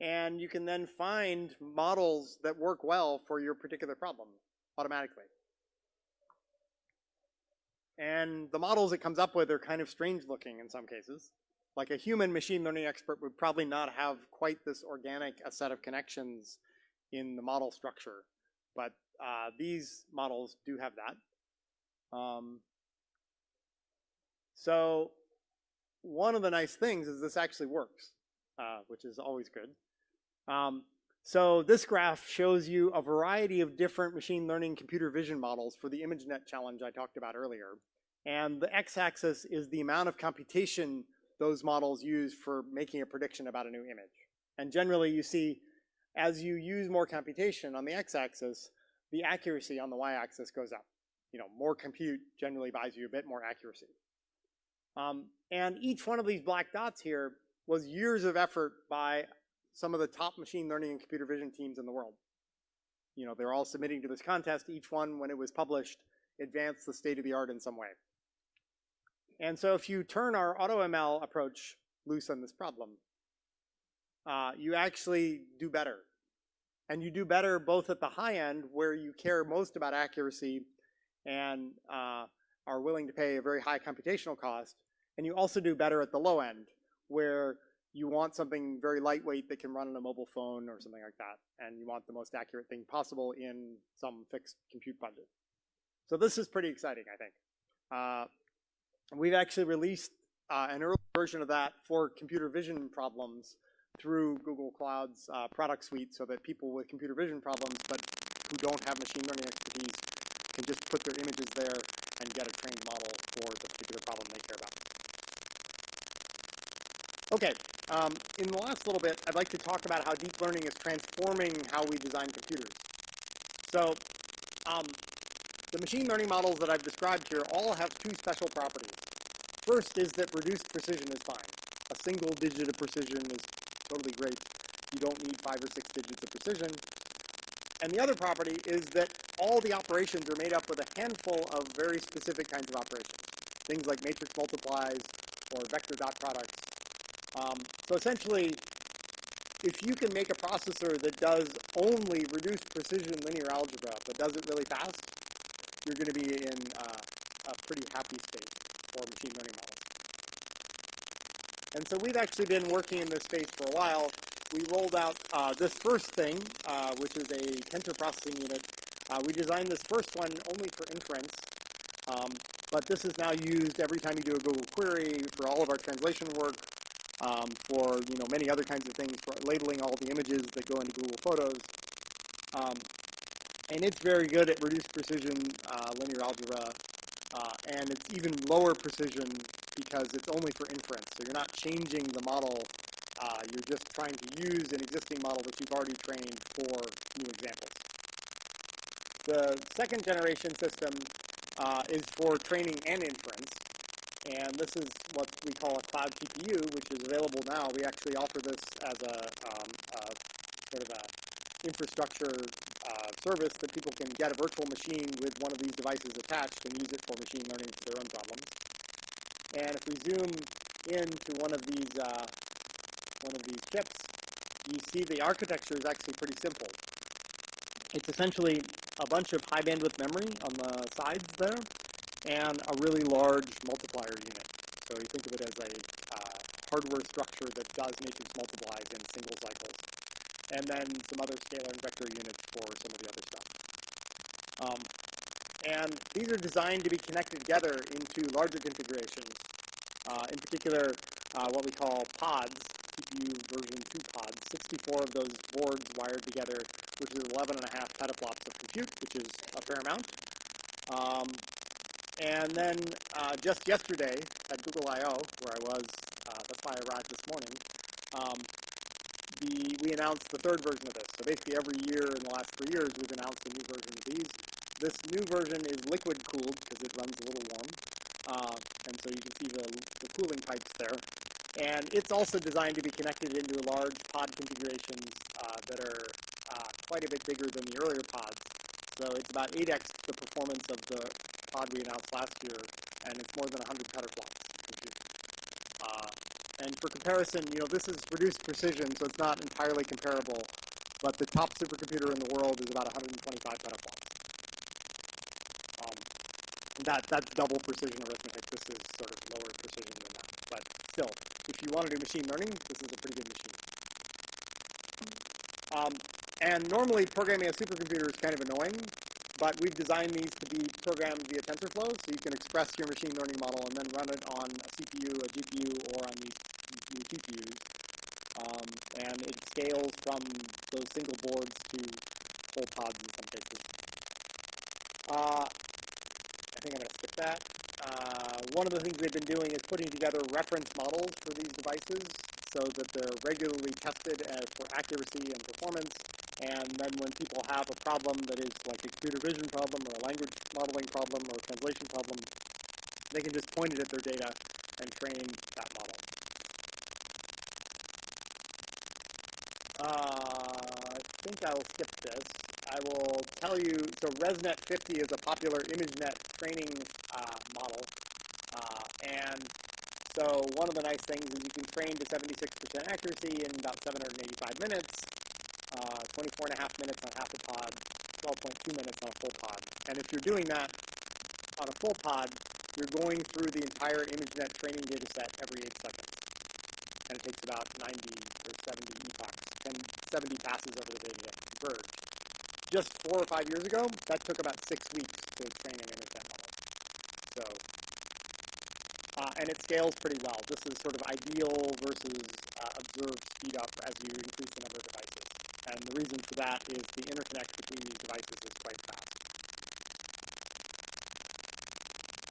And you can then find models that work well for your particular problem automatically. And the models it comes up with are kind of strange looking in some cases. Like a human machine learning expert would probably not have quite this organic a set of connections in the model structure. But uh, these models do have that. Um, so one of the nice things is this actually works, uh, which is always good. Um, so this graph shows you a variety of different machine learning computer vision models for the ImageNet challenge I talked about earlier. And the x-axis is the amount of computation those models use for making a prediction about a new image. And generally you see, as you use more computation on the x-axis, the accuracy on the y-axis goes up. You know, more compute generally buys you a bit more accuracy. Um, and each one of these black dots here was years of effort by some of the top machine learning and computer vision teams in the world. You know, they're all submitting to this contest. Each one, when it was published, advanced the state of the art in some way. And so if you turn our AutoML approach loose on this problem, uh, you actually do better. And you do better both at the high end, where you care most about accuracy and uh, are willing to pay a very high computational cost, and you also do better at the low end, where you want something very lightweight that can run on a mobile phone or something like that, and you want the most accurate thing possible in some fixed compute budget. So this is pretty exciting, I think. Uh, we've actually released uh, an early version of that for computer vision problems through Google Cloud's uh, product suite so that people with computer vision problems but who don't have machine learning expertise can just put their images there and get a trained model for the particular problem they care about. Okay, um, in the last little bit, I'd like to talk about how deep learning is transforming how we design computers. So, um, the machine learning models that I've described here all have two special properties. First is that reduced precision is fine. A single digit of precision is totally great. You don't need five or six digits of precision. And the other property is that all the operations are made up with a handful of very specific kinds of operations. Things like matrix multiplies or vector dot products. Um, so essentially, if you can make a processor that does only reduced precision linear algebra, but does it really fast, you're going to be in uh, a pretty happy state for machine learning models. And so we've actually been working in this space for a while. We rolled out uh, this first thing, uh, which is a tensor processing unit. Uh, we designed this first one only for inference, um, but this is now used every time you do a Google query for all of our translation work, um, for you know many other kinds of things, for labeling all the images that go into Google Photos. Um, and it's very good at reduced precision uh, linear algebra, uh, and it's even lower precision because it's only for inference. So you're not changing the model, uh, you're just trying to use an existing model that you've already trained for new examples. The second generation system uh, is for training and inference, and this is what we call a cloud TPU, which is available now. We actually offer this as a, um, a sort of a infrastructure uh, service that people can get a virtual machine with one of these devices attached and use it for machine learning for their own problems. And if we zoom into one of these uh, one of these chips, you see the architecture is actually pretty simple. It's essentially a bunch of high bandwidth memory on the sides there, and a really large multiplier unit. So you think of it as a uh, hardware structure that does matrix multiplies in single cycles and then some other scalar and vector units for some of the other stuff. Um, and these are designed to be connected together into larger configurations. Uh, in particular, uh, what we call pods, TPU version 2 pods, 64 of those boards wired together, which is 11 and a half petaflops of compute, which is a fair amount. Um, and then uh, just yesterday at Google I/O, where I was, uh, that's why I arrived this morning. Um, the, we announced the third version of this. So basically, every year in the last three years, we've announced a new version of these. This new version is liquid cooled because it runs a little warm, uh, and so you can see the, the cooling pipes there. And it's also designed to be connected into large pod configurations uh, that are uh, quite a bit bigger than the earlier pods. So it's about 8x the performance of the pod we announced last year, and it's more than 100 petaflops. Uh, and for comparison, you know, this is reduced precision, so it's not entirely comparable, but the top supercomputer in the world is about 125 petaflops. Um, that, that's double precision arithmetic. This is sort of lower precision than that. But still, if you want to do machine learning, this is a pretty good machine. Um, and normally programming a supercomputer is kind of annoying, but we've designed these to be programmed via TensorFlow, so you can express your machine learning model and then run it on a CPU, a GPU, or on these new. Um, and it scales from those single boards to whole pods in some cases. Uh, I think I'm going to skip that. Uh, one of the things they've been doing is putting together reference models for these devices so that they're regularly tested for accuracy and performance. And then when people have a problem that is like a computer vision problem or a language modeling problem or a translation problem, they can just point it at their data and train that model. Uh, I think I will skip this. I will tell you, so ResNet 50 is a popular ImageNet training uh, model. Uh, and so one of the nice things is you can train to 76% accuracy in about 785 minutes, uh, 24 and a half minutes on half a pod, 12.2 minutes on a full pod. And if you're doing that on a full pod, you're going through the entire ImageNet training data set every 8 seconds. And it takes about 90 or 70 epochs, and 70 passes over the data to converge just four or five years ago, that took about six weeks to train an ImageNet model. So, uh, and it scales pretty well. This is sort of ideal versus uh, observed speed up as you increase the number of devices. And the reason for that is the interconnect between these devices is quite fast.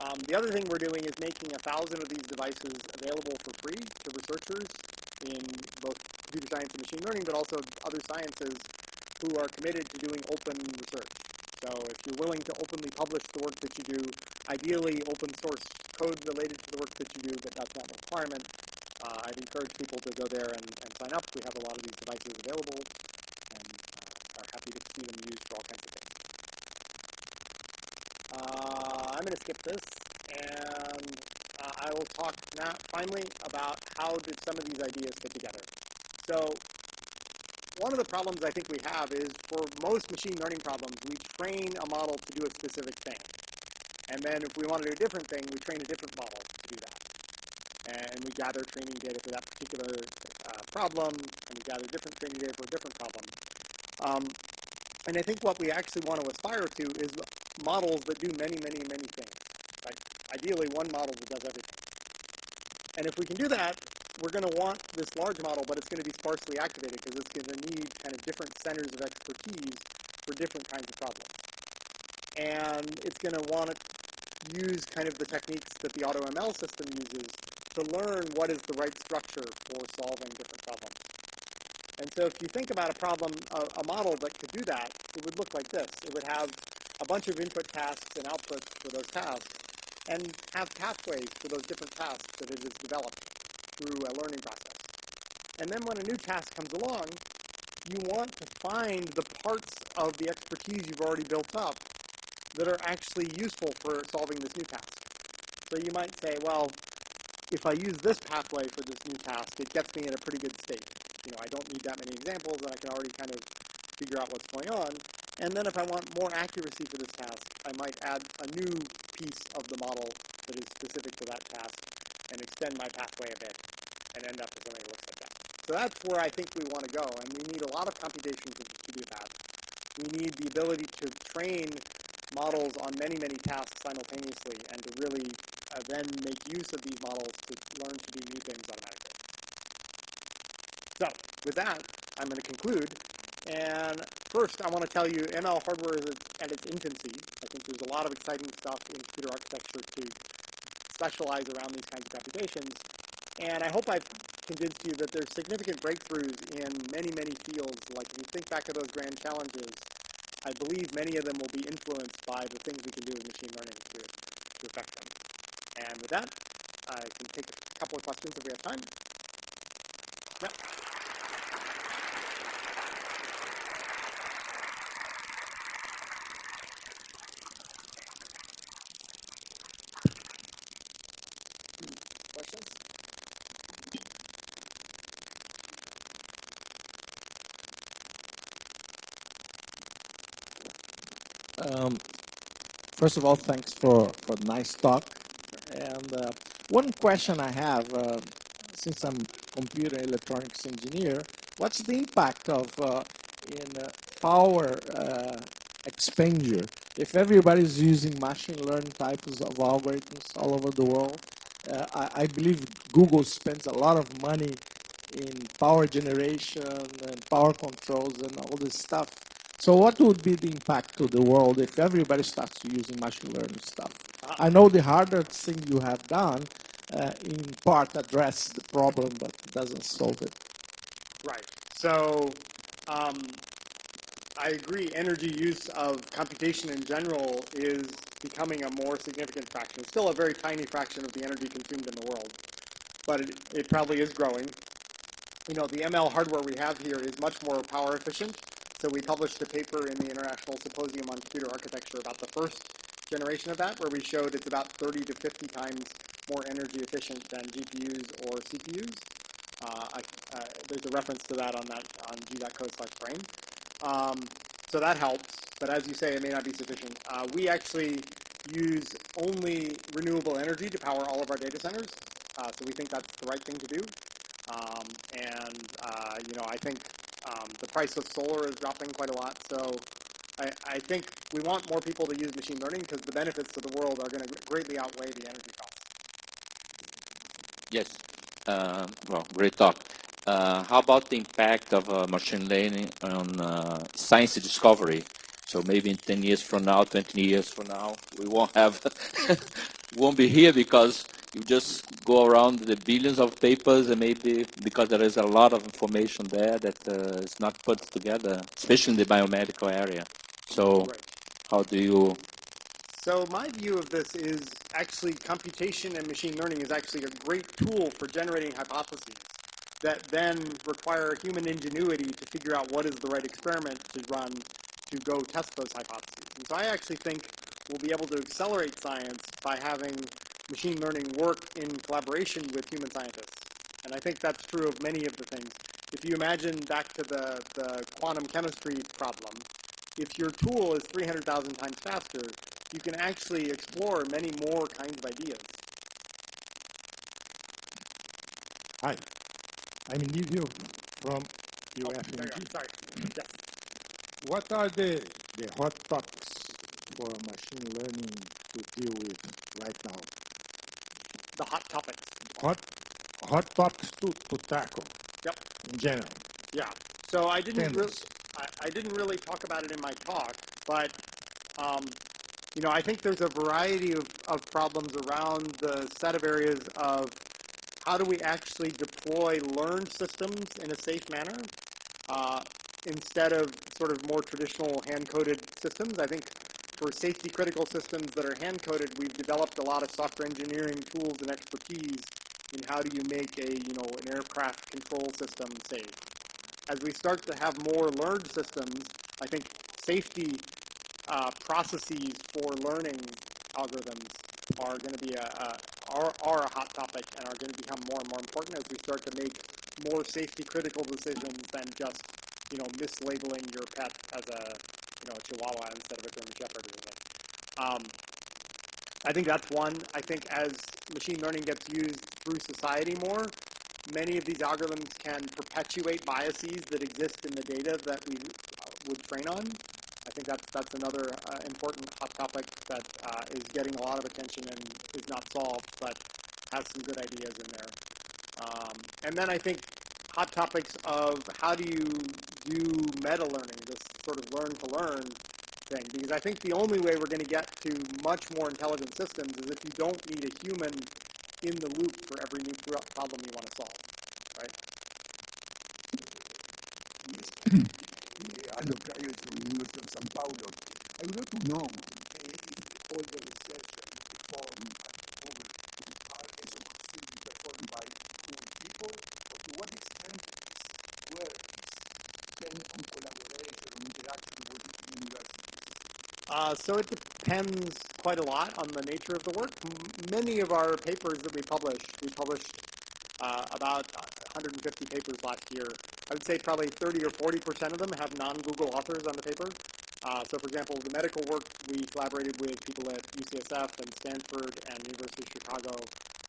Um, the other thing we're doing is making a thousand of these devices available for free to researchers in both computer science and machine learning, but also other sciences who are committed to doing open research. So if you're willing to openly publish the work that you do, ideally open source code related to the work that you do, but that's not a requirement, uh, I'd encourage people to go there and, and, sign up. We have a lot of these devices available to see them used for all kinds of things. Uh, I'm going to skip this and uh, I will talk now finally about how did some of these ideas fit together. So one of the problems I think we have is for most machine learning problems, we train a model to do a specific thing. And then if we want to do a different thing, we train a different model to do that. And we gather training data for that particular uh, problem, and we gather different training data for a different problem. Um, and I think what we actually want to aspire to is models that do many, many, many things. Right? Ideally, one model that does everything. And if we can do that, we're going to want this large model, but it's going to be sparsely activated because it's going to need kind of different centers of expertise for different kinds of problems. And it's going to want to use kind of the techniques that the AutoML system uses to learn what is the right structure for solving different problems. And so if you think about a problem, a, a model that could do that, it would look like this. It would have a bunch of input tasks and outputs for those tasks, and have pathways for those different tasks that it has developed through a learning process. And then when a new task comes along, you want to find the parts of the expertise you've already built up that are actually useful for solving this new task. So you might say, well, if I use this pathway for this new task, it gets me in a pretty good state. You know, I don't need that many examples, and I can already kind of figure out what's going on. And then if I want more accuracy for this task, I might add a new piece of the model that is specific to that task and extend my pathway a bit and end up with something that looks like that. So that's where I think we want to go, and we need a lot of computation to, to do that. We need the ability to train models on many, many tasks simultaneously and to really uh, then make use of these models to learn to do new things automatically. So with that, I'm going to conclude, and first, I want to tell you ML hardware is at its infancy. I think there's a lot of exciting stuff in computer architecture to specialize around these kinds of computations. And I hope I've convinced you that there's significant breakthroughs in many, many fields. Like if you think back of those grand challenges, I believe many of them will be influenced by the things we can do with machine learning to, to affect them. And with that, I can take a couple of questions if we have time. Questions? Um, first of all, thanks for for nice talk. And uh, one question I have, uh, since I'm computer electronics engineer, what's the impact of uh, in uh, power uh, expenditure if everybody's using machine learning types of algorithms all over the world? I, I believe Google spends a lot of money in power generation and power controls and all this stuff. So what would be the impact to the world if everybody starts using machine learning stuff? I know the harder thing you have done uh, in part address the problem, but doesn't solve it. Right. So um, I agree. Energy use of computation in general is becoming a more significant fraction. It's still a very tiny fraction of the energy consumed in the world, but it, it probably is growing. You know, the ML hardware we have here is much more power efficient. So we published a paper in the International Symposium on Computer Architecture about the first generation of that, where we showed it's about 30 to 50 times more energy efficient than GPUs or CPUs. Uh, I, uh, there's a reference to that on that on g.co slash brain. Um, so that helps, but as you say, it may not be sufficient. Uh, we actually use only renewable energy to power all of our data centers, uh, so we think that's the right thing to do. Um, and uh, you know, I think um, the price of solar is dropping quite a lot, so I, I think we want more people to use machine learning because the benefits to the world are going to greatly outweigh the energy costs. Yes. Uh, well, great talk. Uh, how about the impact of uh, machine learning on uh, science discovery? So maybe in 10 years from now, 20 years from now, we won't have, <laughs> won't be here because you just go around the billions of papers and maybe because there is a lot of information there that uh, is not put together, especially in the biomedical area. So Right. how do you, So my view of this is actually computation and machine learning is actually a great tool for generating hypotheses that then require human ingenuity to figure out what is the right experiment to run to go test those hypotheses. And so I actually think we'll be able to accelerate science by having machine learning work in collaboration with human scientists. And I think that's true of many of the things. If you imagine back to the, the quantum chemistry problem, if your tool is 300,000 times faster, you can actually explore many more kinds of ideas. Hi, I'm Nivio from Oh, UFMG. are. Sorry. Yes. What are the, the hot topics for machine learning to deal with right now? The hot topics. Hot, hot topics to, to tackle Yep. in general. Yeah. So I didn't really, I, I didn't really talk about it in my talk, but um, you know, I think there's a variety of, of problems around the set of areas of how do we actually deploy learned systems in a safe manner uh, instead of sort of more traditional hand-coded systems. I think for safety critical systems that are hand-coded, we've developed a lot of software engineering tools and expertise in how do you make a, you know, an aircraft control system safe. As we start to have more learned systems, I think safety uh, processes for learning algorithms are going to be a, a are, are a hot topic and are going to become more and more important as we start to make more safety critical decisions than just you know mislabeling your pet as a you know a Chihuahua instead of a German Shepherd or something. Um, I think that's one. I think as machine learning gets used through society more, many of these algorithms can perpetuate biases that exist in the data that we uh, would train on. I think that's that's another uh, important hot topic that uh, is getting a lot of attention and is not solved, but has some good ideas in there. Um, and then I think hot topics of how do you do meta learning, this sort of learn to learn thing because I think the only way we're going to get to much more intelligent systems is if you don't need a human in the loop for every new problem you want to solve, right? Aldo Cayo from University of São Paulo. I would like to know if all the research that you perform at over are performed by human people, or to what extent collaboration interaction with? Uh, so it depends quite a lot on the nature of the work. M- many of our papers that we publish, we published uh, about 150 papers last year. I would say probably 30 or 40 percent of them have non-Google authors on the paper. Uh, so, for example, the medical work we collaborated with people at UCSF and Stanford and University of Chicago.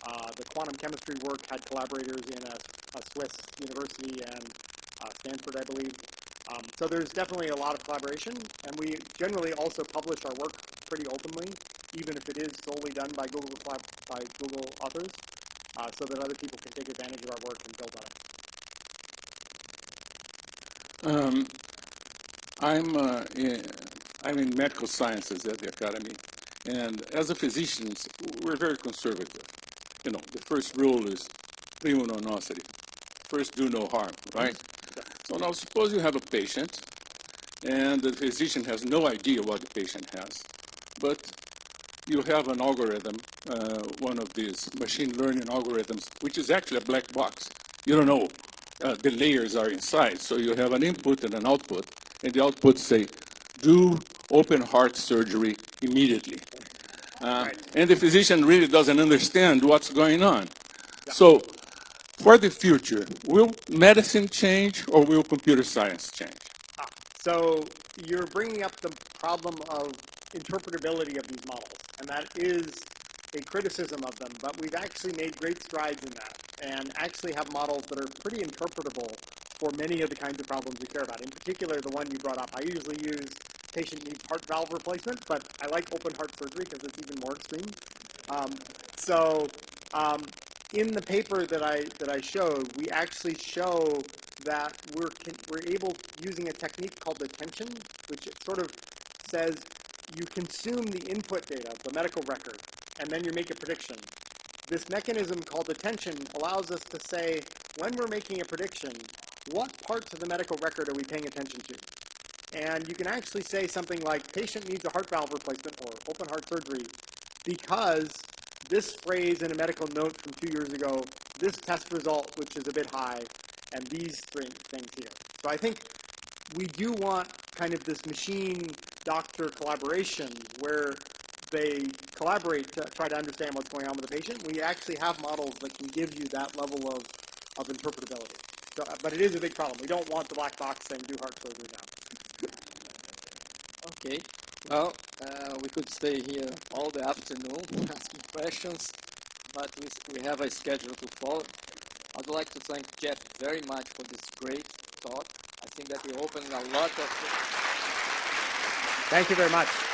Uh, the quantum chemistry work had collaborators in a, a Swiss university and uh, Stanford, I believe. Um, so there's definitely a lot of collaboration, and we generally also publish our work pretty openly, even if it is solely done by Google by Google authors, uh, so that other people can take advantage of our work and build on it. Um, I'm uh, in, I'm in medical sciences at the academy, and as a physician, we're very conservative. You know, the first rule is prima non nocere. First, do no harm, right? So now, suppose you have a patient, and the physician has no idea what the patient has, but you have an algorithm, uh, one of these machine learning algorithms, which is actually a black box. You don't know uh, the layers are inside. So you have an input and an output, and the output say, do open heart surgery immediately. Uh, And the physician really doesn't understand what's going on. So for the future, will medicine change or will computer science change? Ah, So you're bringing up the problem of interpretability of these models, and that is a criticism of them. But we've actually made great strides in that, and actually have models that are pretty interpretable for many of the kinds of problems we care about. In particular, the one you brought up. I usually use patient needs heart valve replacement, but I like open heart surgery because it's even more extreme. Um, so um, in the paper that I that I showed, we actually show that we're we're able using a technique called attention, which sort of says you consume the input data, the medical record, and then you make a prediction. This mechanism called attention allows us to say when we're making a prediction, what parts of the medical record are we paying attention to? And you can actually say something like patient needs a heart valve replacement or open heart surgery because this phrase in a medical note from two years ago, this test result, which is a bit high, and these three things here. So I think we do want kind of this machine doctor collaboration where they collaborate to try to understand what's going on with the patient. We actually have models that can give you that level of, of interpretability. So, but it is a big problem. We don't want the black box saying do heart surgery now. Okay. Well, uh, we could stay here all the afternoon <laughs> asking questions, but we, we have a schedule to follow. I'd like to thank Jeff very much for this great talk. I think that he opened a lot of. Thank you very much.